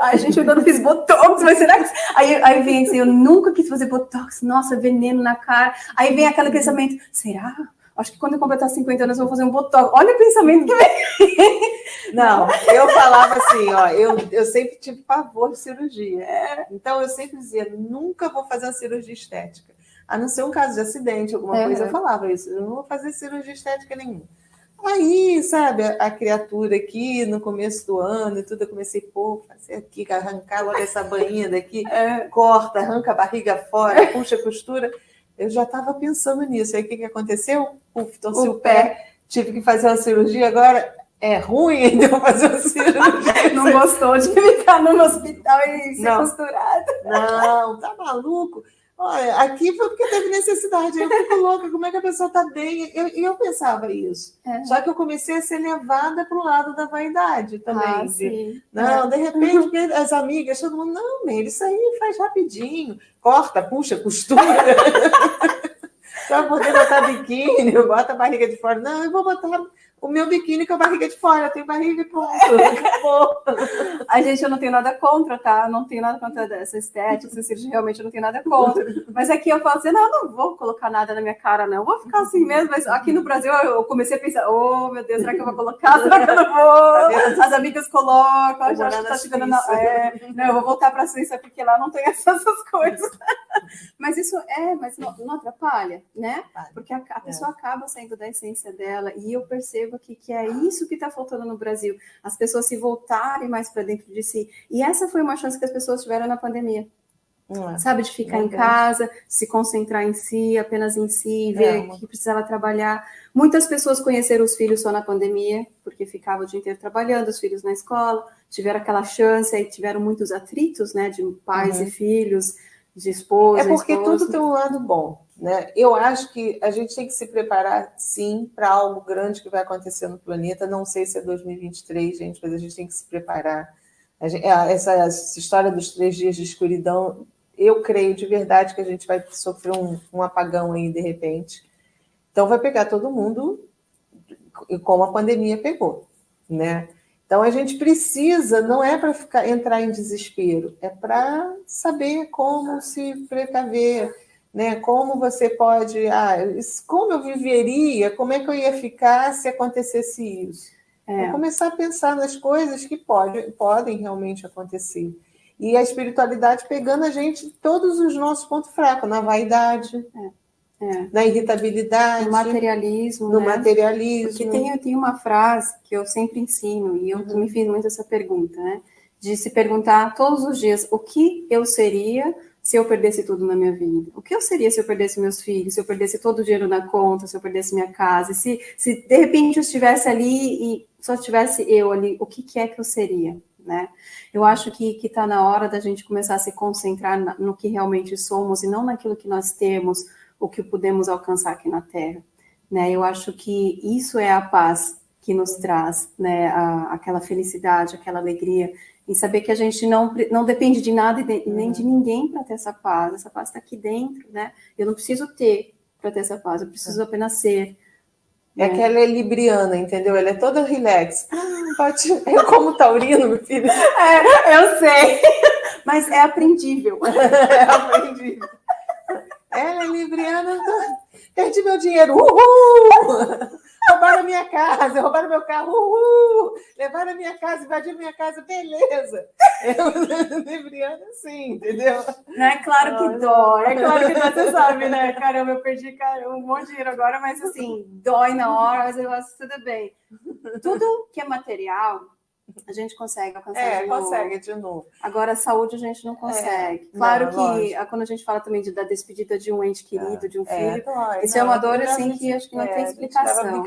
Ai, gente, eu ainda não fiz Botox, mas será que. Aí, aí vem assim, eu nunca quis fazer Botox, nossa, veneno na cara. Aí vem aquele pensamento, será? Acho que quando eu completar 50 anos eu vou fazer um Botox. Olha o pensamento que vem. Não, eu falava assim, ó, eu, eu sempre tive pavor de cirurgia. É. Então eu sempre dizia, nunca vou fazer uma cirurgia estética. A não ser um caso de acidente, alguma é. coisa, eu falava isso. Eu não vou fazer cirurgia estética nenhuma. Aí, sabe, a, criatura aqui no começo do ano e tudo, eu comecei, pô, fazer aqui, arrancar logo essa bainha daqui, é. corta, arranca a barriga fora, puxa a costura. Eu já estava pensando nisso. Aí o que, que aconteceu? Uf, torci o, o pé. pé, tive que fazer uma cirurgia. Agora é ruim então fazer uma cirurgia. Não gostou de ficar no hospital e ser Não. costurada. Não, tá maluco? Olha, aqui foi porque teve necessidade. Eu fico louca, como é que a pessoa está bem? E eu, eu, pensava isso. É. Só que eu comecei a ser levada para o lado da vaidade também. Ah, de, não, é. de repente, as amigas, todo mundo, não, Mel, isso aí faz rapidinho. Corta, puxa, costura. Só poder botar biquíni, bota a barriga de fora. Não, eu vou botar o meu biquíni com a barriga de fora, eu tenho barriga e pronto, A gente, eu não tenho nada contra, tá? não tenho nada contra essa estética, essa cirurgia, realmente eu não tenho nada contra. Mas aqui eu falo assim, não, não vou colocar nada na minha cara, não, vou ficar assim mesmo. Mas aqui no Brasil eu comecei a pensar, oh, meu Deus, será que eu vou colocar? Será que eu não vou? As amigas colocam, já tá chegando na... É, não, eu vou voltar para a Suíça porque lá não tem essas coisas. Mas isso é, mas não, não atrapalha, né? Porque a, a pessoa é. acaba saindo da essência dela e eu percebo percebo que, que é isso que está faltando no Brasil, as pessoas se voltarem mais para dentro de si. E essa foi uma chance que as pessoas tiveram na pandemia. É. Sabe, de ficar em casa, se concentrar em si, apenas em si, ver é. que precisava trabalhar. Muitas pessoas conheceram os filhos só na pandemia, porque ficava o dia inteiro trabalhando, os filhos na escola, tiveram aquela chance e tiveram muitos atritos, né, de pais uhum. e filhos, de esposa. É porque esposa. tudo tem um lado bom. Né? Eu acho que a gente tem que se preparar, sim, para algo grande que vai acontecer no planeta. Não sei se é 2023, gente, mas a gente tem que se preparar. Gente, é, essa, essa, história dos três dias de escuridão, eu creio de verdade que a gente vai sofrer um, um apagão aí de repente. Então vai pegar todo mundo como a pandemia pegou, né? Então a gente precisa, não é para entrar em desespero, é para saber como se precaver, né? Como você pode, ah, como eu viveria, como é que eu ia ficar se acontecesse isso? É. começar a pensar nas coisas que pode, podem realmente acontecer. E a espiritualidade pegando a gente todos os nossos pontos fracos, na vaidade, é. É. na irritabilidade, no materialismo. No né? materialismo. Porque tem, tem uma frase que eu sempre ensino, e eu uhum. me fiz muito essa pergunta, né? De se perguntar todos os dias o que eu seria se eu perdesse tudo na minha vida? O que eu seria se eu perdesse meus filhos, se eu perdesse todo o dinheiro na conta, se eu perdesse minha casa? Se, se de repente eu estivesse ali e só tivesse eu ali, o que, que é que eu seria? Né? Eu acho que está na hora da gente começar a se concentrar na, no que realmente somos e não naquilo que nós temos, o que podemos alcançar aqui na Terra. Né? Eu acho que isso é a paz que nos traz né, a, aquela felicidade, aquela alegria em saber que a gente não, não depende de nada e de, nem de ninguém para ter essa paz. Essa paz está aqui dentro, né? Eu não preciso ter para ter essa paz, eu preciso é. apenas ser. É né? que ela é libriana, entendeu? Ela é toda relax. Ah, pode... Eu como taurino, meu filho. É, eu sei. Mas é aprendível. É aprendível. Ela é libriana. Perdi meu dinheiro. Uhul! Roubaram minha casa, roubaram meu carro, uhul! levaram a minha casa, invadiram minha casa, beleza. Eu, Libriana, sim, entendeu? Não é claro que dói, é claro que dói, você sabe, né? Caramba, eu perdi um monte de dinheiro agora, mas assim, dói na hora, mas eu acho tudo bem. Tudo que é material, a gente consegue alcançar é, de novo. consegue de novo. Agora, a saúde a gente não consegue. É, claro não, que lógico. quando a gente fala também de, da despedida de um ente querido, é, de um é, filho, isso é uma dor assim que acho que não tem explicação.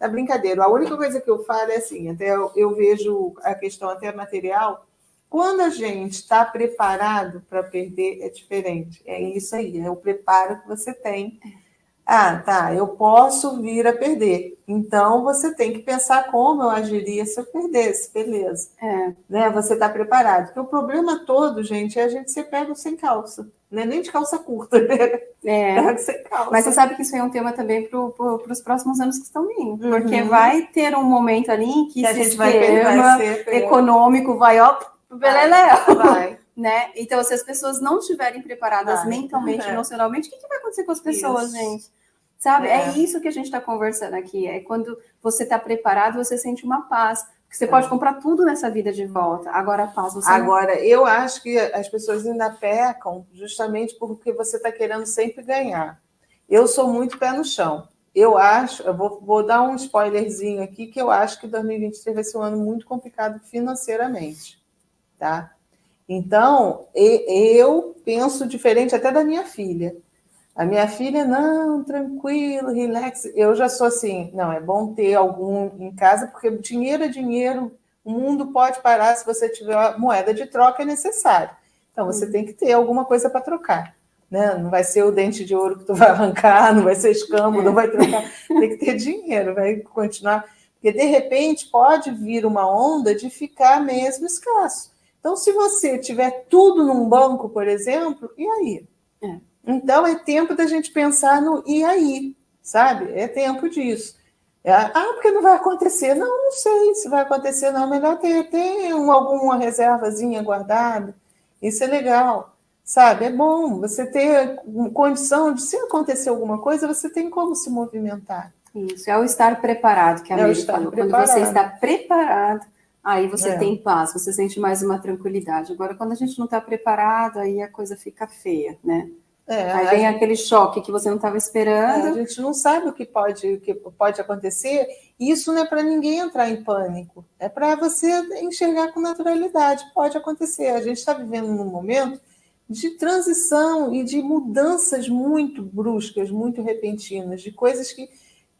É brincadeira. A única coisa que eu falo é assim, até eu, eu vejo a questão até material, quando a gente está preparado para perder, é diferente. É isso aí, é o preparo que você tem Ah, tá, eu posso vir a perder. Então, você tem que pensar como eu agiria se eu perdesse, beleza. É. Né? Você está preparado. Porque o problema todo, gente, é a gente ser pego sem calça. Né? Nem de calça curta, né? É. sem calça. Mas você sabe que isso é um tema também para pro, os próximos anos que estão vindo. Uhum. Porque vai ter um momento ali em que, que esse sistema econômico vai, ó, beleléu. Vai. Né? Então, se as pessoas não estiverem preparadas vai. mentalmente, é. emocionalmente, o que, que, vai acontecer com as pessoas, isso. gente? Sabe? É. é. isso que a gente está conversando aqui. É quando você está preparado, você sente uma paz. Você pode comprar tudo nessa vida de volta. Agora, a paz você Agora, não... eu acho que as pessoas ainda pecam justamente porque você está querendo sempre ganhar. Eu sou muito pé no chão. Eu acho, eu vou, vou dar um spoilerzinho aqui, que eu acho que 2023 vai ser um ano muito complicado financeiramente. Tá? Então, eu penso diferente até da minha filha. A minha filha, não, tranquilo, relax. Eu já sou assim, não, é bom ter algum em casa, porque dinheiro é dinheiro, o mundo pode parar se você tiver moeda de troca, é necessário. Então, você tem que ter alguma coisa para trocar. Né? Não vai ser o dente de ouro que tu vai arrancar, não vai ser escambo, não vai trocar. Tem que ter dinheiro, vai continuar. Porque, de repente, pode vir uma onda de ficar mesmo escasso. Então, se você tiver tudo num banco, por exemplo, e aí? É. Então, é tempo da gente pensar no e aí, sabe? É tempo disso. É, ah, porque não vai acontecer. Não, não sei se vai acontecer, não. Melhor ter, ter um, alguma reservazinha guardada. Isso é legal, sabe? É bom você ter condição de, se acontecer alguma coisa, você tem como se movimentar. Isso, é o estar preparado, que a é falou. Preparado. Quando você está preparado, Aí você é. tem paz, você sente mais uma tranquilidade. Agora, quando a gente não está preparado, aí a coisa fica feia, né? É, aí vem gente... aquele choque que você não estava esperando. É, a gente não sabe o que pode, o que pode acontecer. Isso não é para ninguém entrar em pânico. É para você enxergar com naturalidade. Pode acontecer. A gente está vivendo num momento de transição e de mudanças muito bruscas, muito repentinas, de coisas que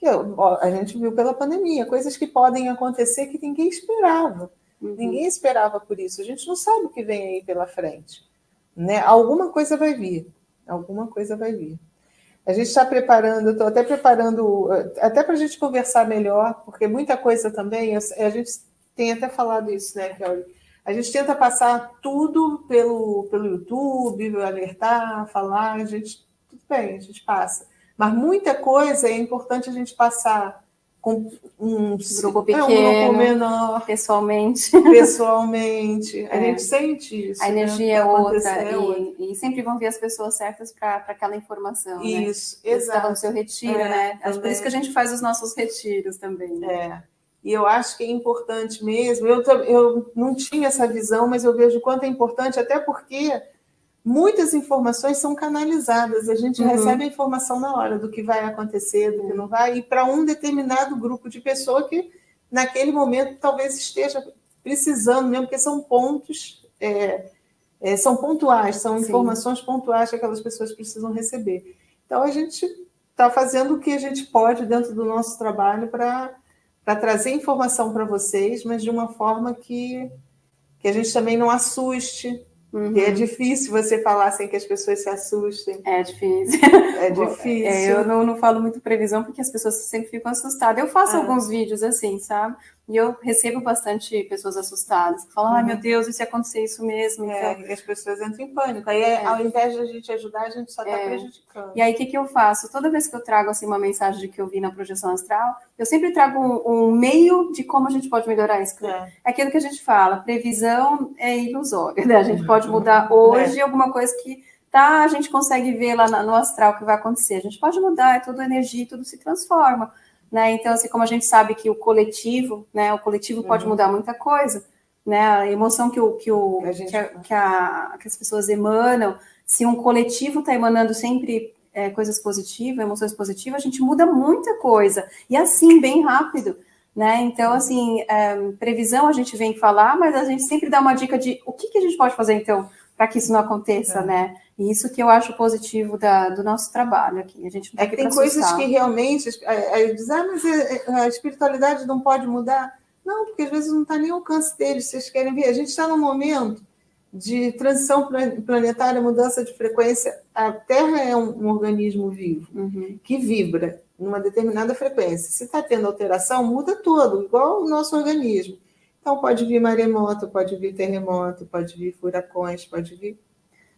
ó, a gente viu pela pandemia, coisas que podem acontecer que ninguém esperava. Uhum. Ninguém esperava por isso. A gente não sabe o que vem aí pela frente. Né? Alguma coisa vai vir. Alguma coisa vai vir. A gente está preparando, estou até preparando, até para a gente conversar melhor, porque muita coisa também, a gente tem até falado isso, né, Kelly? A gente tenta passar tudo pelo, pelo YouTube, alertar, falar, a gente, tudo bem, a gente passa. Mas muita coisa é importante a gente passar com um grupo pequeno, é, um grupo menor, pessoalmente. Pessoalmente. A é. gente sente isso. A né? energia né? é outra. E, e, sempre vão vir as pessoas certas para aquela informação. Né? Isso, né? exato. Estava no seu retiro, é, né? Também. Por isso que a gente faz os nossos retiros também. Né? É. E eu acho que é importante mesmo. Eu, eu não tinha essa visão, mas eu vejo o quanto é importante, até porque muitas informações são canalizadas, a gente uhum. recebe a informação na hora do que vai acontecer, do que não vai, e para um determinado grupo de pessoa que naquele momento talvez esteja precisando mesmo, porque são pontos, é, é, são pontuais, são Sim. informações pontuais que aquelas pessoas precisam receber. Então a gente está fazendo o que a gente pode dentro do nosso trabalho para trazer informação para vocês, mas de uma forma que, que a gente também não assuste, Uhum. E é difícil você falar sem que as pessoas se assustem. É difícil. É difícil. É, eu não, não falo muito previsão porque as pessoas sempre ficam assustadas. Eu faço ah. alguns vídeos assim, sabe? E eu recebo bastante pessoas assustadas, que falam, uhum. ai meu Deus, e se acontecer isso mesmo? É, então... e as pessoas entram em pânico. Aí, é. ao invés de a gente ajudar, a gente só está é. prejudicando. E aí, o que, que eu faço? Toda vez que eu trago assim, uma mensagem de que eu vi na projeção astral, eu sempre trago um, um meio de como a gente pode melhorar isso. É. é aquilo que a gente fala, previsão é ilusória, né? A gente pode mudar hoje é. alguma coisa que tá, a gente consegue ver lá no astral o que vai acontecer. A gente pode mudar, é tudo energia, tudo se transforma. Né? Então, assim, como a gente sabe que o coletivo, né, o coletivo uhum. pode mudar muita coisa, né? A emoção que, o, que, o, que, a gente... que, a, que, a, que as pessoas emanam, se um coletivo está emanando sempre é, coisas positivas, emoções positivas, a gente muda muita coisa. E assim, bem rápido. Né? Então, assim, é, previsão a gente vem falar, mas a gente sempre dá uma dica de o que, que a gente pode fazer, então, para que isso não aconteça, é. né? E isso que eu acho positivo da, do nosso trabalho aqui. A gente é que tem coisas que realmente aí diz, ah, mas a espiritualidade não pode mudar. Não, porque às vezes não está nem ao alcance deles, vocês querem ver. A gente está num momento de transição planetária, mudança de frequência. A Terra é um, um organismo vivo, uhum. que vibra numa determinada frequência. Se está tendo alteração, muda tudo, igual o nosso organismo. Então, pode vir maremoto, pode vir terremoto, pode vir furacões, pode vir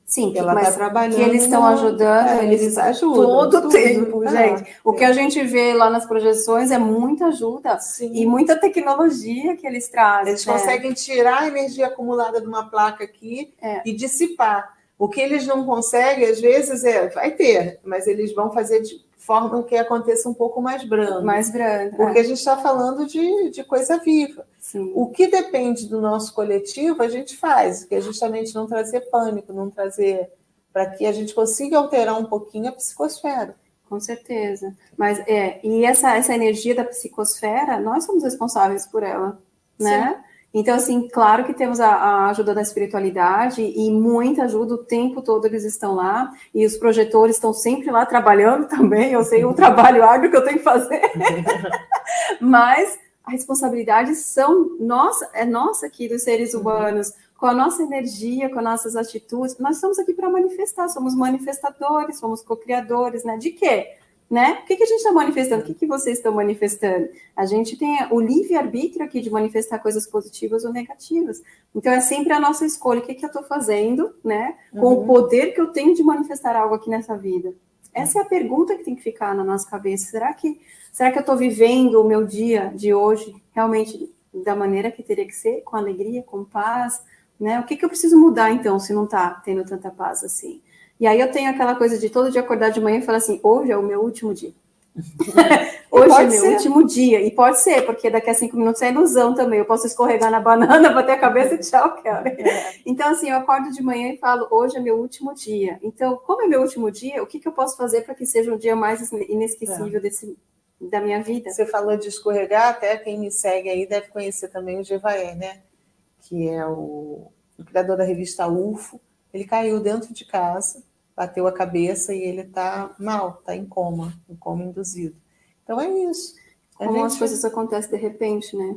Sim, que ela está trabalhando. Que eles estão ajudando, é, eles ajudam todo tempo, ah, gente. O que a gente vê lá nas projeções é muita ajuda Sim. e muita tecnologia que eles trazem. Eles né? conseguem tirar a energia acumulada de uma placa aqui é. e dissipar. O que eles não conseguem, às vezes, é vai ter, mas eles vão fazer de forma que aconteça um pouco mais brando. Mais brando. Porque é. a gente está falando de, de coisa viva. Sim. O que depende do nosso coletivo, a gente faz, que é justamente não trazer pânico, não trazer. para que a gente consiga alterar um pouquinho a psicosfera. Com certeza. Mas é, e essa, essa energia da psicosfera, nós somos responsáveis por ela, né? Sim. Então, assim, claro que temos a, a, ajuda da espiritualidade e muita ajuda, o tempo todo eles estão lá, e os projetores estão sempre lá trabalhando também, eu sei o trabalho árduo que eu tenho que fazer, mas a responsabilidade são nossa, é nossa aqui dos seres uhum. humanos, com a nossa energia, com as nossas atitudes, nós estamos aqui para manifestar, somos manifestadores, somos co-criadores, né? De quê? Né? O que, que a gente está manifestando? O que, que vocês estão manifestando? A gente tem o livre-arbítrio aqui de manifestar coisas positivas ou negativas. Então, é sempre a nossa escolha. O que, que eu estou fazendo, né? Com uhum. o poder que eu tenho de manifestar algo aqui nessa vida. Essa é a pergunta que tem que ficar na nossa cabeça. Será que, será que eu estou vivendo o meu dia de hoje realmente da maneira que teria que ser? Com alegria, com paz? Né? O que, que eu preciso mudar, então, se não está tendo tanta paz assim? E aí eu tenho aquela coisa de todo dia acordar de manhã e falar assim, hoje é o meu último dia. hoje é meu ser. último dia. E pode ser, porque daqui a cinco minutos é ilusão também. Eu posso escorregar na banana, bater a cabeça e tchau, cara. É. Então, assim, eu acordo de manhã e falo, hoje é meu último dia. Então, como é meu último dia, o que, que eu posso fazer para que seja um dia mais inesquecível é. desse, da minha vida? Você falou de escorregar, até quem me segue aí deve conhecer também o Gevaé, né? Que é o, o criador da revista UFO ele caiu dentro de casa, bateu a cabeça e ele está mal, está em coma, em coma induzido. Então é isso. A Como gente... as coisas acontecem de repente, né?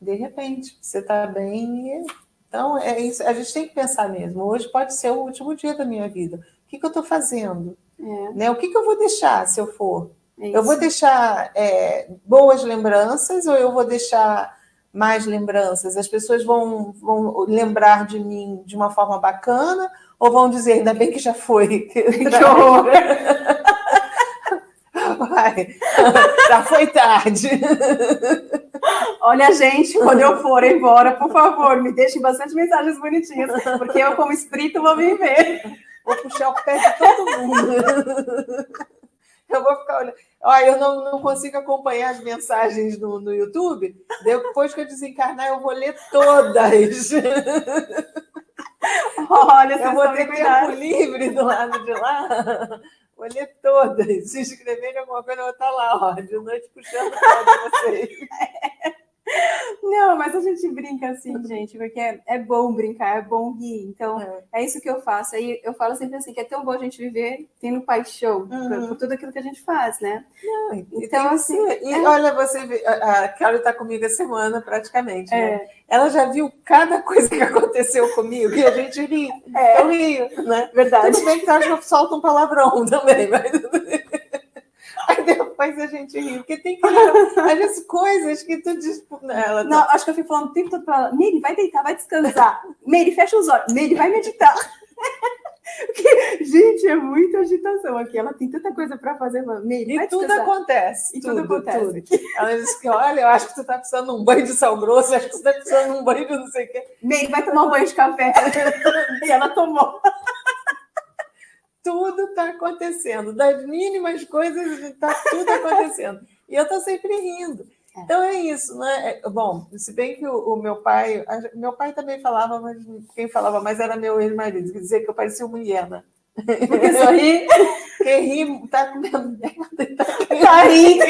De repente, você está bem. E... Então é isso. A gente tem que pensar mesmo. Hoje pode ser o último dia da minha vida. O que, que eu estou fazendo? É. Né? O que, que eu vou deixar se eu for? É eu vou deixar é, boas lembranças ou eu vou deixar mais lembranças? As pessoas vão, vão lembrar de mim de uma forma bacana ou vão dizer, ainda bem que já foi? Que horror! Vai, já foi tarde. Olha, gente, quando eu for embora, por favor, me deixem bastante mensagens bonitinhas, porque eu, como espírito, vou me ver. Vou puxar o pé de todo mundo. Eu vou ficar olhando. Olha, eu não, não consigo acompanhar as mensagens no, no YouTube. Depois que eu desencarnar, eu vou ler todas. Olha, eu vou ter tempo livre do lado de lá. Vou ler todas. Se inscreverem alguma coisa, eu vou estar lá, ó, de noite puxando para vocês. Não, mas a gente brinca assim, gente, porque é, é bom brincar, é bom rir. Então, é. é. isso que eu faço. Aí eu falo sempre assim, que é tão bom a gente viver tendo paixão uhum. por, por, tudo aquilo que a gente faz, né? Não, então, assim. E é... olha, você a Carol está comigo a semana praticamente, né? É. Ela já viu cada coisa que aconteceu comigo e a gente ri. É. Eu rio, né? Verdade. Tudo bem que eu solto um palavrão também, mas. Aí depois a gente ri, porque tem que as coisas que tu diz nela. Não, acho que eu fico falando o tempo todo para ela, Meire, vai deitar, vai descansar. Meire, fecha os olhos. Meire, vai meditar. Porque, gente, é muita agitação aqui. Ela tem tanta coisa para fazer. Meire, e tudo acontece. E tudo, tudo acontece. Tudo. Ela disse que, olha, eu acho que tu tá precisando de um banho de sal grosso, acho que tu tá precisando de um banho de não sei o quê. Meire, vai tomar um banho de café. e ela tomou tudo está acontecendo, das mínimas coisas está tudo acontecendo. E eu estou sempre rindo. É. Então é isso, né? É, bom, se bem que o, o, meu pai, meu pai também falava, mas quem falava mais era meu ex-marido, que dizia que eu parecia uma hiena. Porque só ri, quem ri está comendo merda, tá, tá rindo.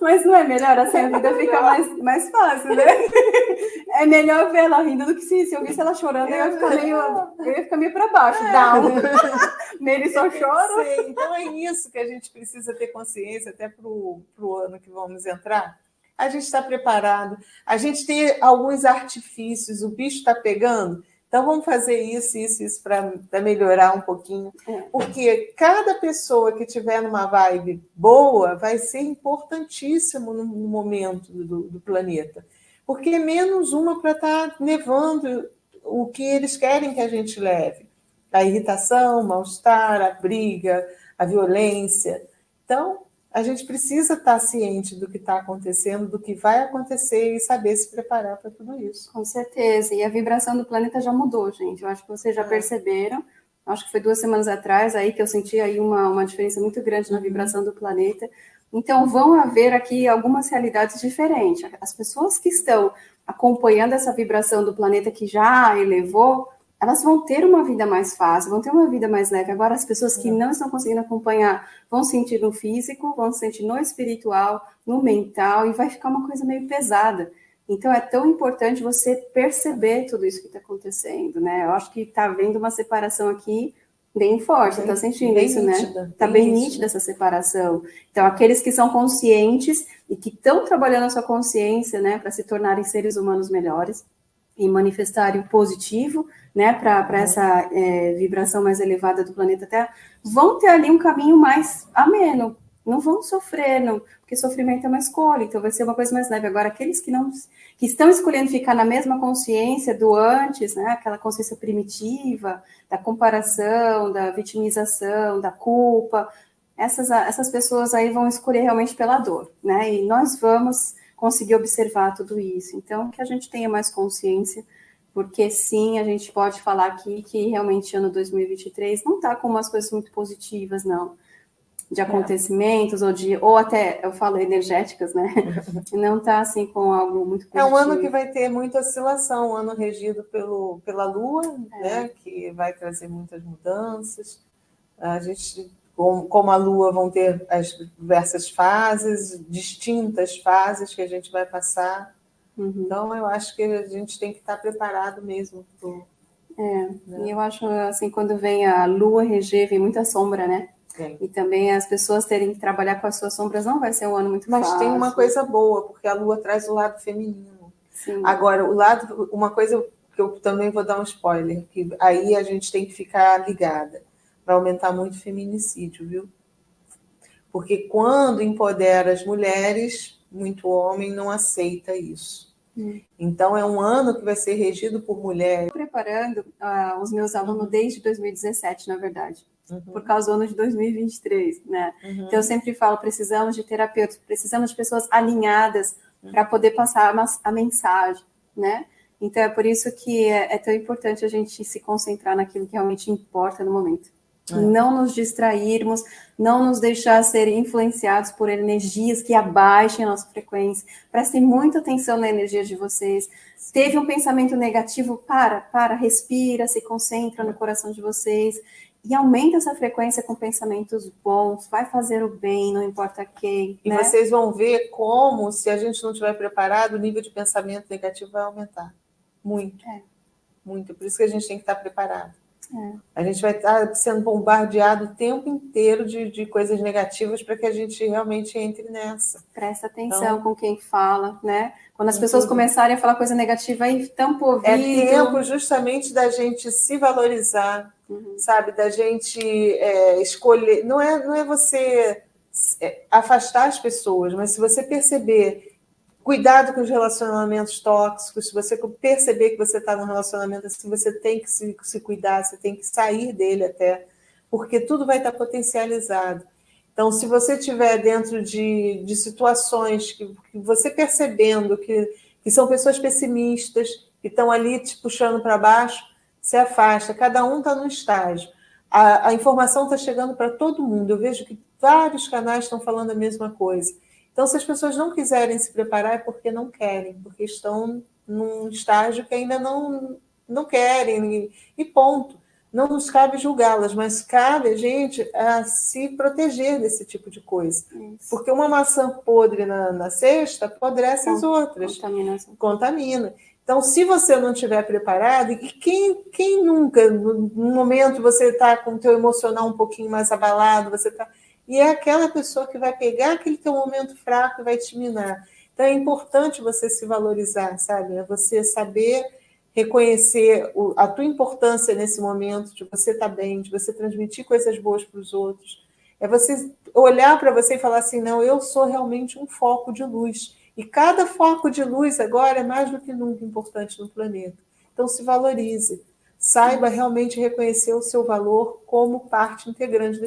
Mas não é melhor assim, a vida fica mais, mais fácil, né? É melhor ver ela rindo do que se, se eu visse ela chorando, eu ia ficar meio, eu ia ficar meio para baixo, é. down. Nele só chora. Então é isso que a gente precisa ter consciência até para o ano que vamos entrar. a gente está preparado. A gente tem alguns artifícios, o bicho está pegando, então vamos fazer isso, isso, isso para melhorar um pouquinho. É. Porque cada pessoa que tiver numa vibe boa vai ser importantíssimo no momento do, do planeta. Porque é menos uma para estar tá levando o que eles querem que a gente leve. A irritação, o mal-estar, a briga, a violência. Então, a gente precisa estar ciente do que está acontecendo, do que vai acontecer e saber se preparar para tudo isso. Com certeza. E a vibração do planeta já mudou, gente. Eu acho que vocês já é. perceberam. Acho que foi duas semanas atrás aí que eu senti aí uma, uma diferença muito grande na uhum. vibração do planeta. Então, vão haver aqui algumas realidades diferentes. As pessoas que estão acompanhando essa vibração do planeta que já elevou, elas vão ter uma vida mais fácil, vão ter uma vida mais leve. Agora, as pessoas que não estão conseguindo acompanhar vão sentir no físico, vão sentir no espiritual, no mental, e vai ficar uma coisa meio pesada. Então, é tão importante você perceber tudo isso que está acontecendo, né? Eu acho que está havendo uma separação aqui bem forte, está sentindo bem isso, né? nítida, né? Está bem, bem nítida essa separação. Então, aqueles que são conscientes e que estão trabalhando a sua consciência, né, para se tornarem seres humanos melhores, e manifestarem o positivo, né, para uhum. essa é, vibração mais elevada do planeta Terra, vão ter ali um caminho mais ameno, não vão sofrer, não, porque sofrimento é uma escolha, então vai ser uma coisa mais leve. Agora, aqueles que não que estão escolhendo ficar na mesma consciência do antes, né, aquela consciência primitiva, da comparação, da vitimização, da culpa, essas, essas pessoas aí vão escolher realmente pela dor, né? E nós vamos conseguir observar tudo isso. Então, que a gente tenha mais consciência, porque sim, a gente pode falar aqui que realmente ano 2023 não está com umas coisas muito positivas, não. De é. acontecimentos, é. ou de, ou até, eu falo energéticas, né? não está assim com algo muito positivo. É um ano que vai ter muita oscilação, um ano regido pelo, pela Lua, é. né? Que vai trazer muitas mudanças. A gente como a Lua vão ter as diversas fases, distintas fases que a gente vai passar. Uhum. Então, eu acho que a gente tem que estar preparado mesmo. Pro, é, né? e eu acho assim, quando vem a Lua reger, vem muita sombra, né? Sim. E também as pessoas terem que trabalhar com as suas sombras não vai ser um ano muito Mas fácil. Mas tem uma coisa boa, porque a Lua traz o lado feminino. Sim. Agora, o lado, uma coisa que eu também vou dar um spoiler, que aí a gente tem que ficar ligada vai aumentar muito o feminicídio, viu? Porque quando empodera as mulheres, muito homem não aceita isso. Hum. Então, é um ano que vai ser regido por mulheres. Estou preparando uh, os meus alunos desde 2017, na verdade, uhum. por causa do ano de 2023, né? Uhum. Então, eu sempre falo, precisamos de terapeutas, precisamos de pessoas alinhadas uhum. para poder passar a, a, mensagem, né? Então, é por isso que é, é tão importante a gente se concentrar naquilo que realmente importa no momento. É. Não nos distrairmos, não nos deixar ser influenciados por energias que abaixem a nossa frequência. Prestem muita atenção na energia de vocês. Teve um pensamento negativo, para, para, respira, se concentra no coração de vocês e aumenta essa frequência com pensamentos bons, vai fazer o bem, não importa quem. E né? vocês vão ver como, se a gente não estiver preparado, o nível de pensamento negativo vai aumentar. Muito. É. Muito. Por isso que a gente tem que estar preparado. É. A gente vai estar sendo bombardeado o tempo inteiro de, de coisas negativas para que a gente realmente entre nessa. Presta atenção então, com quem fala, né? Quando as pessoas tudo. começarem a falar coisa negativa, aí tampa o ouvido. É tempo justamente da gente se valorizar, uhum. sabe? Da gente é, escolher. Não é, não é você é, afastar as pessoas, mas se você perceber Cuidado com os relacionamentos tóxicos. Se você perceber que você está num relacionamento assim, você tem que se, se cuidar, você tem que sair dele até, porque tudo vai estar potencializado. Então, se você estiver dentro de, de situações que, que você percebendo que, que são pessoas pessimistas, que estão ali te puxando para baixo, se afasta. Cada um está num estágio. A, a informação está chegando para todo mundo. Eu vejo que vários canais estão falando a mesma coisa. Então, se as pessoas não quiserem se preparar, é porque não querem, porque estão num estágio que ainda não, não querem, e ponto. Não nos cabe julgá-las, mas cabe a gente a se proteger desse tipo de coisa. Isso. Porque uma maçã podre na, na cesta apodrece as outras. Contamina. Contamina. Então, se você não estiver preparado, e quem, quem nunca, no, no momento você está com o teu emocional um pouquinho mais abalado, você está e é aquela pessoa que vai pegar aquele teu momento fraco e vai te minar. Então, é importante você se valorizar, sabe? É você saber reconhecer a tua importância nesse momento, de você estar tá bem, de você transmitir coisas boas para os outros. É você olhar para você e falar assim: não, eu sou realmente um foco de luz. E cada foco de luz agora é mais do que nunca importante no planeta. Então, se valorize. Saiba realmente reconhecer o seu valor como parte integrante da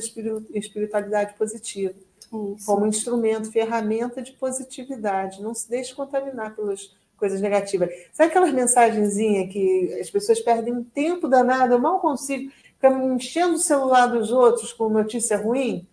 espiritualidade positiva. Isso. Como instrumento, ferramenta de positividade. Não se deixe contaminar pelas coisas negativas. Sabe aquelas mensagenzinhas que as pessoas perdem um tempo danado? Eu mal consigo. Ficar enchendo o celular dos outros com notícia ruim?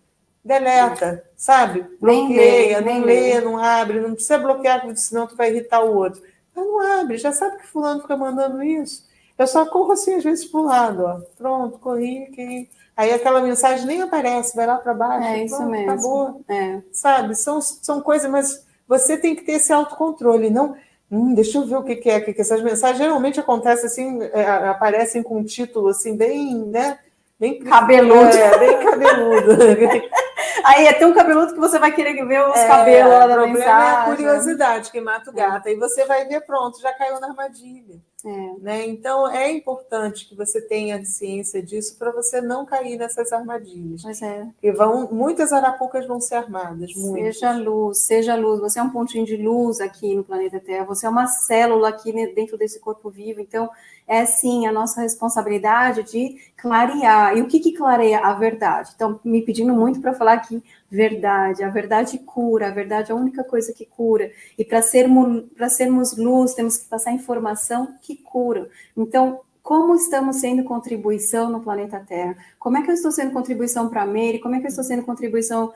Deleta, sabe? Bloqueia, nem não lê, não abre, não precisa bloquear, senão tu vai irritar o outro. Mas não abre, já sabe que fulano fica mandando isso. Eu só corro assim, às vezes, para o lado, ó. Pronto, corri, que... Aí aquela mensagem nem aparece, vai lá para baixo. É isso mesmo. Acabou. É. Sabe? São, são coisas, mas você tem que ter esse autocontrole, não. Hum, deixa eu ver o que, que é, que, que essas mensagens geralmente acontecem assim, é, aparecem com um título assim, bem, né? Bem cabeludo. É, bem cabeludo. Aí é tão cabeludo que você vai querer ver os é, cabelos lá da mensagem. Problema é a curiosidade que mata o gato. É. Aí você vai ver, pronto, já caiu na armadilha. É. Né? Então, é importante que você tenha ciência disso para você não cair nessas armadilhas. Pois é. Porque vão, muitas arapucas vão ser armadas. Muitas. Seja luz, seja luz. Você é um pontinho de luz aqui no planeta Terra, você é uma célula aqui dentro desse corpo vivo. Então, é sim a nossa responsabilidade de clarear. E o que, que clareia? A verdade. Então, me pedindo muito para falar aqui verdade. A verdade cura, a verdade é a única coisa que cura. E para sermos, sermos luz, temos que passar informação que cura. Então, como estamos sendo contribuição no planeta Terra? Como é que eu estou sendo contribuição para a Mary? Como é que eu estou sendo contribuição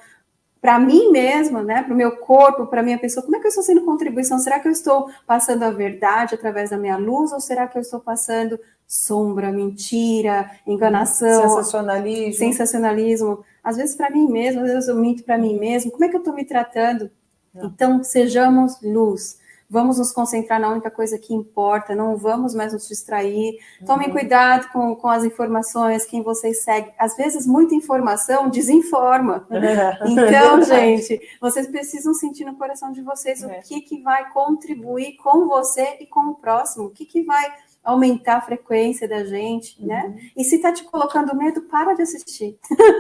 para mim mesma, né, para o meu corpo, para a minha pessoa, como é que eu estou sendo contribuição? Será que eu estou passando a verdade através da minha luz ou será que eu estou passando sombra, mentira, enganação, sensacionalismo? Sensacionalismo. Às vezes para mim mesmo, às vezes eu minto para mim mesmo. Como é que eu estou me tratando? Não. Então, sejamos luz vamos nos concentrar na única coisa que importa, não vamos mais nos distrair. Tomem uhum. cuidado com, com as informações, quem vocês seguem. Às vezes, muita informação desinforma. Então, gente, vocês precisam sentir no coração de vocês o é. que, que vai contribuir com você e com o próximo, o que, que vai aumentar a frequência da gente, né? uhum. né? E se tá te colocando medo, para de assistir,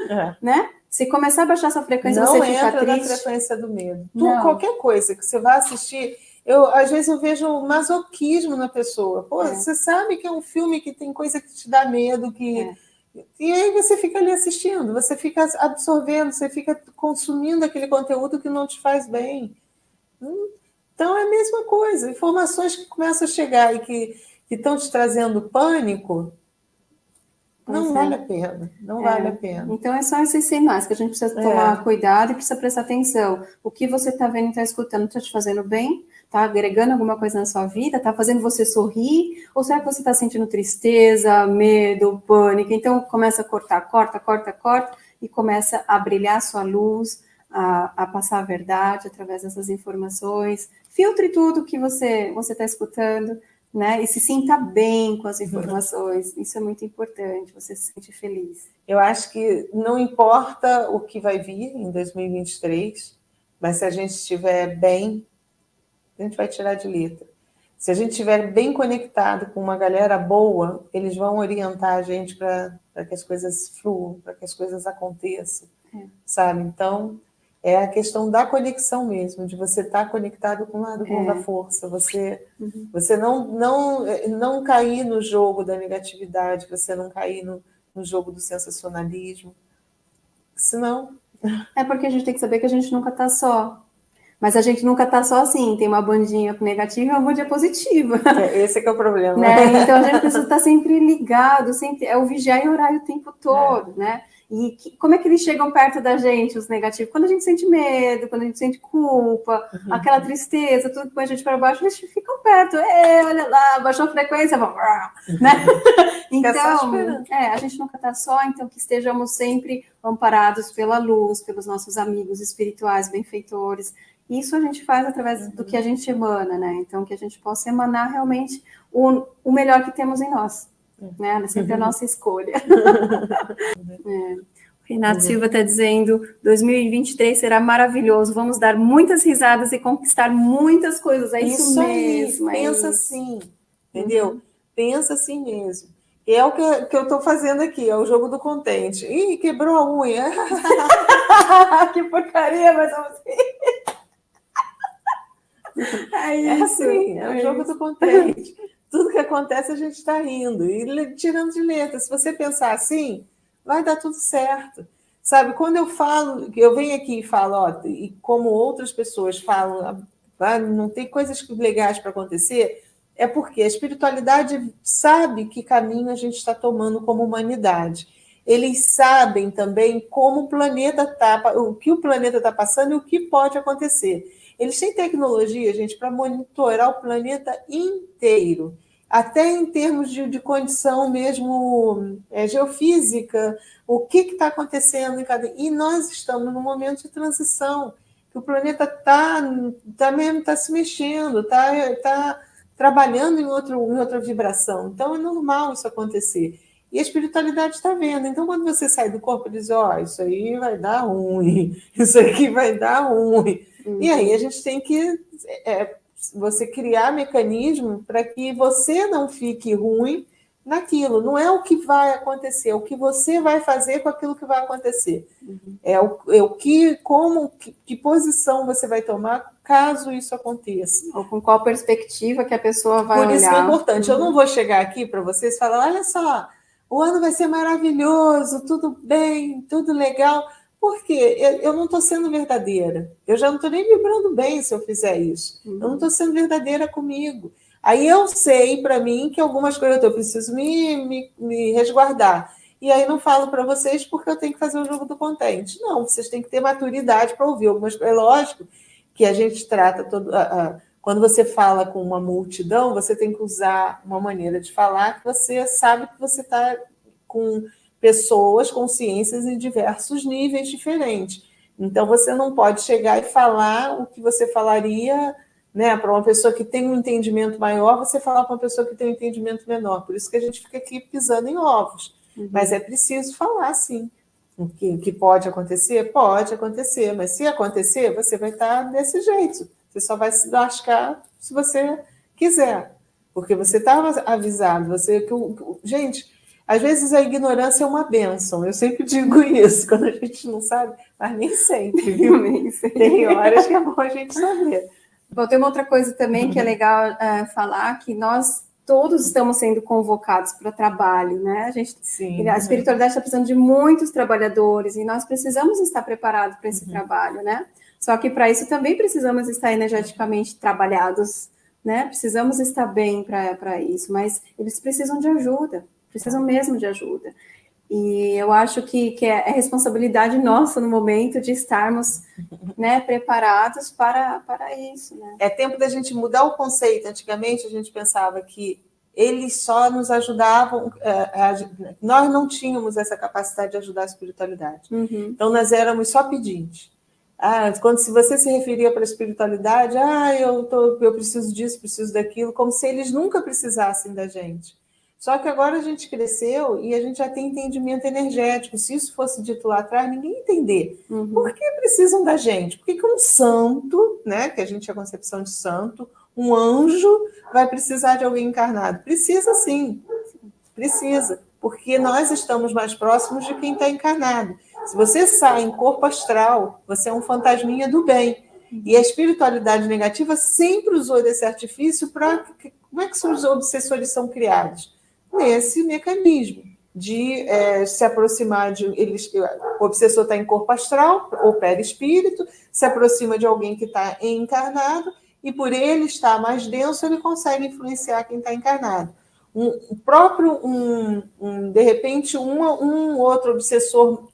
é. né? Se começar a baixar essa frequência, não você fica triste. Não entra na frequência do medo. Tu, qualquer coisa que você vá assistir, eu às vezes eu vejo masoquismo na pessoa. Pô, é. você sabe que é um filme que tem coisa que te dá medo, que é. e aí você fica ali assistindo, você fica absorvendo, você fica consumindo aquele conteúdo que não te faz bem. Então é a mesma coisa. Informações que começam a chegar e que, que estão te trazendo pânico, não vale a pena, não é. vale a pena. Então é só esses sinais que a gente precisa tomar é. cuidado e precisa prestar atenção. O que você está vendo e está escutando está te fazendo bem? Está agregando alguma coisa na sua vida? Está fazendo você sorrir? Ou será que você está sentindo tristeza, medo, pânico? Então começa a cortar, corta, corta, corta e começa a brilhar a sua luz, a, a passar a verdade através dessas informações. Filtre tudo que você você está escutando, né? E se sinta bem com as informações. Isso é muito importante. Você se sente feliz. Eu acho que não importa o que vai vir em 2023, mas se a gente estiver bem a gente vai tirar de letra. Se a gente estiver bem conectado com uma galera boa, eles vão orientar a gente para que as coisas fluam, para que as coisas aconteçam, é. sabe? Então, é a questão da conexão mesmo, de você estar tá conectado com o lado bom é. da força, você, uhum. você não, não, não cair no jogo da negatividade, você não cair no, no jogo do sensacionalismo, senão... É porque a gente tem que saber que a gente nunca está só, mas a gente nunca está só assim, tem uma bandinha negativa e uma bandinha positiva. É, esse é que é o problema. Né? Então a gente precisa estar sempre ligado, sempre, é o vigiar e orar o tempo todo, é. né? E que, como é que eles chegam perto da gente, os negativos? Quando a gente sente medo, quando a gente sente culpa, uhum. aquela tristeza, tudo que põe a gente para baixo, eles ficam perto. É, olha lá, baixou a frequência, vamos, né? então, é, a gente nunca está só, então que estejamos sempre amparados pela luz, pelos nossos amigos espirituais, benfeitores, isso a gente faz através do que a gente emana, né? Então, que a gente possa emanar realmente o, o melhor que temos em nós. Né? É sempre a uhum. nossa escolha. é. Renato uhum. Silva está dizendo: 2023 será maravilhoso, vamos dar muitas risadas e conquistar muitas coisas. É isso, isso mesmo. Aí, pensa é assim, entendeu? Uhum. Pensa assim mesmo. E é o que, que eu estou fazendo aqui, é o jogo do contente. Ih, quebrou a unha. que porcaria, mas assim. É, é assim, é o é jogo do contente. Que acontece a gente está rindo e tirando de letra. Se você pensar assim, vai dar tudo certo. Sabe, quando eu falo, eu venho aqui e falo, ó, e como outras pessoas falam, ah, não tem coisas legais para acontecer, é porque a espiritualidade sabe que caminho a gente está tomando como humanidade. Eles sabem também como o planeta está, o que o planeta está passando e o que pode acontecer. Eles têm tecnologia, gente, para monitorar o planeta inteiro, até em termos de, de condição mesmo é, geofísica, o que está acontecendo em cada. E nós estamos num momento de transição, que o planeta está tá mesmo tá se mexendo, está tá trabalhando em, outro, em outra vibração. Então é normal isso acontecer. E a espiritualidade está vendo. Então, quando você sai do corpo e diz, ó, oh, isso aí vai dar ruim, isso aqui vai dar ruim. Uhum. E aí a gente tem que é, você criar mecanismo para que você não fique ruim naquilo. Não é o que vai acontecer, é o que você vai fazer com aquilo que vai acontecer. Uhum. É, o, é o que, como, que, que, posição você vai tomar caso isso aconteça. Ou com qual perspectiva que a pessoa vai Por olhar. isso que é importante. Uhum. Eu não vou chegar aqui para vocês e falar, olha só, o ano vai ser maravilhoso, tudo bem, tudo legal. Porque eu não estou sendo verdadeira. Eu já não estou nem vibrando bem se eu fizer isso. Uhum. Eu não estou sendo verdadeira comigo. Aí eu sei para mim que algumas coisas eu preciso me, me, me resguardar. E aí não falo para vocês porque eu tenho que fazer o jogo do contente. Não, vocês têm que ter maturidade para ouvir algumas coisas. É lógico que a gente trata todo. quando você fala com uma multidão, você tem que usar uma maneira de falar que você sabe que você está com pessoas, consciências em diversos níveis diferentes. Então você não pode chegar e falar o que você falaria né, para uma pessoa que tem um entendimento maior, você falar para uma pessoa que tem um entendimento menor. Por isso que a gente fica aqui pisando em ovos. Uhum. Mas é preciso falar, sim. O que, que pode acontecer? Pode acontecer, mas se acontecer, você vai estar desse jeito. Você só vai se lascar se você quiser. Porque você estava avisado. Você, que, gente, às vezes a ignorância é uma benção. Eu sempre digo isso, quando a gente não sabe, mas nem sempre, viu? nem sempre. Tem horas que é bom a gente saber. Bom, tem uma outra coisa também que é legal uh, falar, que nós todos estamos sendo convocados para trabalho, né? A gente, Sim, a espiritualidade está precisando de muitos trabalhadores e nós precisamos estar preparados para esse uhum. trabalho, né? Só que para isso também precisamos estar energeticamente trabalhados, né? Precisamos estar bem para isso, mas eles precisam de ajuda, precisam mesmo de ajuda. E eu acho que, que é, é responsabilidade nossa no momento de estarmos né, preparados para, para isso. Né? É tempo da gente mudar o conceito. Antigamente a gente pensava que eles só nos ajudavam, é, nós não tínhamos essa capacidade de ajudar a espiritualidade. Uhum. Então nós éramos só pedintes. Ah, quando se você se referia para a espiritualidade, ah, eu, tô, eu preciso disso, preciso daquilo, como se eles nunca precisassem da gente. Só que agora a gente cresceu e a gente já tem entendimento energético. Se isso fosse dito lá atrás, ninguém ia entender. Uhum. Por que precisam da gente? Por que, que um santo, né, que a gente é a concepção de santo, um anjo vai precisar de alguém encarnado? Precisa sim, precisa, porque nós estamos mais próximos de quem está encarnado. Se você sai em corpo astral, você é um fantasminha do bem. E a espiritualidade negativa sempre usou desse artifício para. Como é que os obsessores são criados? Nesse mecanismo de é, se aproximar de eles, o obsessor está em corpo astral ou perispírito, se aproxima de alguém que está encarnado e por ele estar mais denso ele consegue influenciar quem está encarnado. Um, próprio um, um, de repente uma, um outro obsessor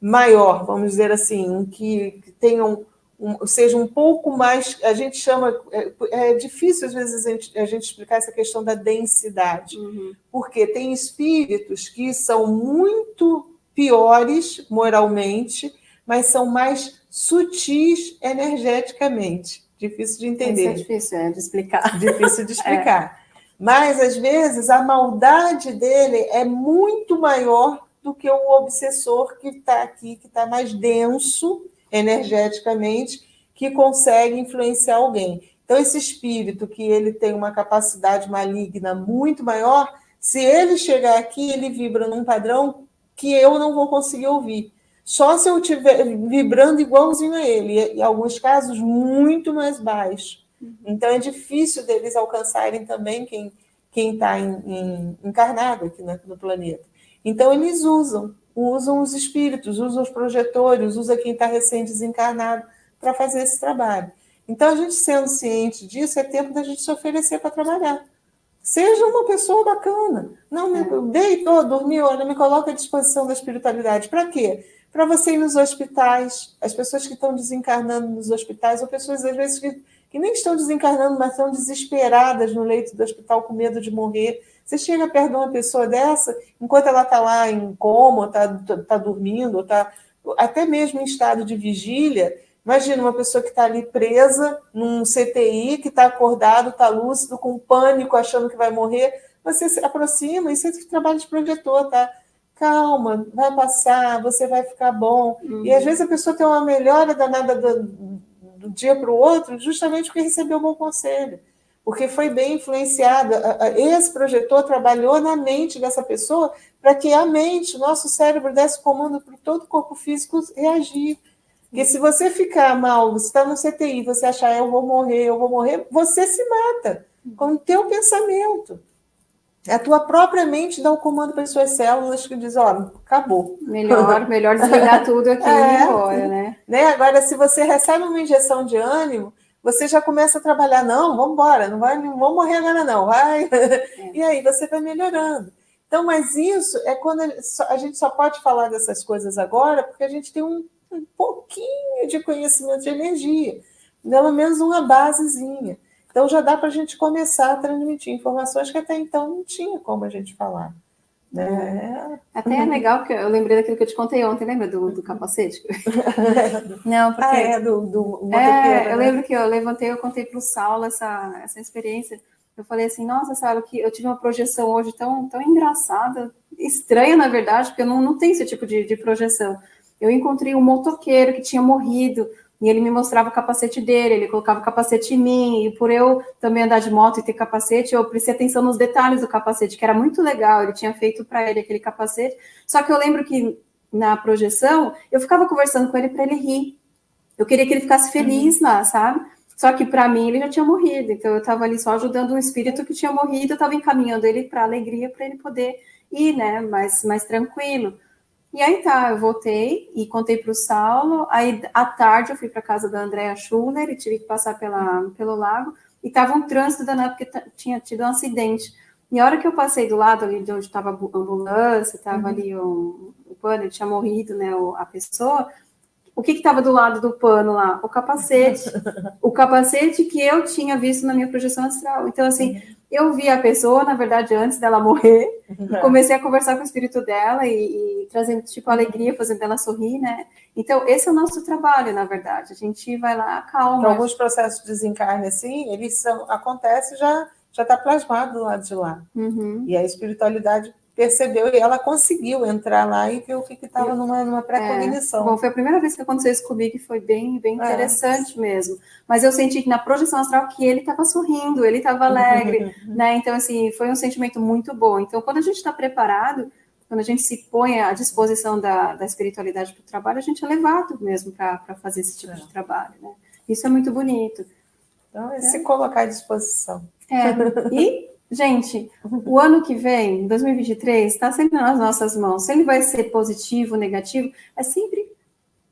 maior, vamos dizer assim, que, que tenha um, um, seja um pouco mais. A gente chama. É, é difícil, às vezes, a gente, a gente, explicar essa questão da densidade, uhum. porque tem espíritos que são muito piores moralmente, mas são mais sutis energeticamente. Difícil de entender. Isso é difícil é, de explicar. Difícil de explicar. É. Mas, às vezes, a maldade dele é muito maior do que o obsessor que está aqui, que está mais denso energeticamente, que consegue influenciar alguém. Então, esse espírito que ele tem uma capacidade maligna muito maior, se ele chegar aqui, ele vibra num padrão que eu não vou conseguir ouvir. Só se eu estiver vibrando igualzinho a ele, e em alguns casos muito mais baixo. Uhum. Então é difícil deles alcançarem também quem quem está encarnado aqui no planeta. Então eles usam, usam os espíritos, usam os projetores, usam quem está recém-desencarnado para fazer esse trabalho. Então, a gente sendo ciente disso, é tempo da gente se oferecer para trabalhar. Seja uma pessoa bacana. Não, me é. deitou, dormiu, olha, me coloca à disposição da espiritualidade. Para quê? Para você ir nos hospitais, as pessoas que estão desencarnando nos hospitais, ou pessoas, às vezes, que, que nem estão desencarnando, mas estão desesperadas no leito do hospital com medo de morrer. Você chega perto de uma pessoa dessa, enquanto ela está lá em coma, está tá dormindo, está até mesmo em estado de vigília, Imagina uma pessoa que está ali presa num CTI, que está acordado, está lúcido, com pânico, achando que vai morrer. Você se aproxima, isso é trabalho de projetor, tá? Calma, vai passar, você vai ficar bom. Uhum. E às vezes a pessoa tem uma melhora danada do, do dia para o outro, justamente porque recebeu um bom conselho porque foi bem influenciada. Esse projetor trabalhou na mente dessa pessoa para que a mente, o nosso cérebro, desse comando para todo o corpo físico reagir. Porque se você ficar mal, você está no CTI, você achar eu vou morrer, eu vou morrer, você se mata com o teu pensamento. A tua própria mente dá o comando para as suas células que diz, ó, acabou. Melhor, melhor desligar tudo aqui é, e ir embora, né? né? Agora, se você recebe uma injeção de ânimo, você já começa a trabalhar, não, vamos embora, não vai, não vamos morrer agora não, vai. É. E aí você vai melhorando. Então, mas isso é quando a gente só pode falar dessas coisas agora porque a gente tem um um pouquinho de conhecimento de energia, pelo menos uma basezinha. Então já dá para a gente começar a transmitir informações que até então não tinha como a gente falar. Né? Até é legal que eu lembrei daquilo que eu te contei ontem, lembra do, do capacete? Não, porque. Ah, é, do, do é, eu né? lembro que eu levantei, eu contei para o Saulo essa, essa experiência. Eu falei assim, nossa, Saulo, que eu tive uma projeção hoje tão, tão engraçada, estranha, na verdade, porque eu não, não tenho esse tipo de, de projeção eu encontrei um motoqueiro que tinha morrido, e ele me mostrava o capacete dele, ele colocava o capacete em mim, e por eu também andar de moto e ter capacete, eu prestei atenção nos detalhes do capacete, que era muito legal, ele tinha feito para ele aquele capacete, só que eu lembro que na projeção, eu ficava conversando com ele para ele rir, eu queria que ele ficasse feliz lá, sabe? Só que para mim ele já tinha morrido, então eu estava ali só ajudando um espírito que tinha morrido, eu estava encaminhando ele para alegria, para ele poder ir, né, mais, mais tranquilo. E aí tá, eu voltei e contei para o Saulo. Aí à tarde eu fui para casa da Andrea Schuller e tive que passar pela, pelo lago. E tava um trânsito danado porque tinha tido um acidente. E a hora que eu passei do lado ali de onde estava a ambulância, estava uhum. ali o, o pano, tinha morrido, né, a pessoa. O que estava do lado do pano lá? O capacete. o capacete que eu tinha visto na minha projeção astral. Então, assim, eu vi a pessoa, na verdade, antes dela morrer, uhum. comecei a conversar com o espírito dela e, e trazendo, tipo, alegria, fazendo ela sorrir, né? Então, esse é o nosso trabalho, na verdade. A gente vai lá, calma. Então, alguns processos de desencarne, assim, eles são, acontecem já já está plasmado do lado de lá. Uhum. E a espiritualidade percebeu e ela conseguiu entrar lá e ver o que estava numa, numa pré-cognição. É. Bom, foi a primeira vez que aconteceu isso comigo e foi bem, bem é. interessante é. mesmo. Mas eu senti que na projeção astral que ele estava sorrindo, ele estava alegre, né? Então, assim, foi um sentimento muito bom. Então, quando a gente está preparado, quando a gente se põe à disposição da, da espiritualidade para o trabalho, a gente é levado mesmo para fazer esse tipo é. de trabalho, né? Isso é muito bonito. Então, é se colocar à disposição. É, e Gente, o ano que vem, 2023, está sempre nas nossas mãos. Se ele vai ser positivo, negativo, é sempre,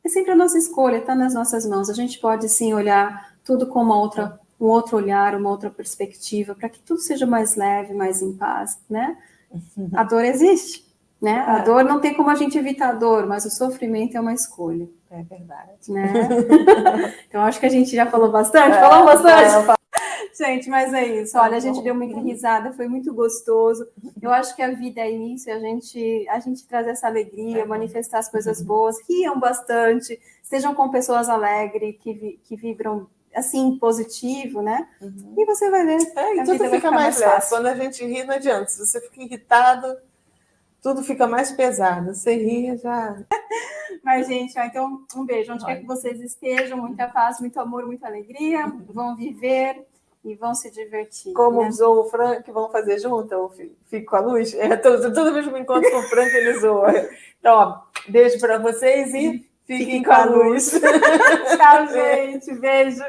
é sempre a nossa escolha, está nas nossas mãos. A gente pode sim olhar tudo com uma outra, um outro olhar, uma outra perspectiva, para que tudo seja mais leve, mais em paz, né? A dor existe, né? A é. dor não tem como a gente evitar a dor, mas o sofrimento é uma escolha. É verdade. Né? então, acho que a gente já falou bastante, é, falou bastante. É, Gente, mas é isso. Olha, a gente deu muita risada, foi muito gostoso. Eu acho que a vida é isso, a gente, a gente traz essa alegria, manifestar as coisas boas, riam bastante, estejam com pessoas alegres, que, que vibram assim, positivo, né? Uhum. E você vai ver. É, e tudo fica mais leve. Quando a gente ri, não adianta. Se você fica irritado, tudo fica mais pesado. Você ria já. Mas, gente, então, um beijo. Onde quer que vocês estejam, muita paz, muito amor, muita alegria. Vão viver e vão se divertir. Como né? usou o Frank, vão fazer junto? Eu fico com a luz? É, toda, toda vez que me encontro com o Frank, ele zoa. Então, ó, beijo para vocês e fiquem, fiquem com a luz. Tchau, gente. Beijo.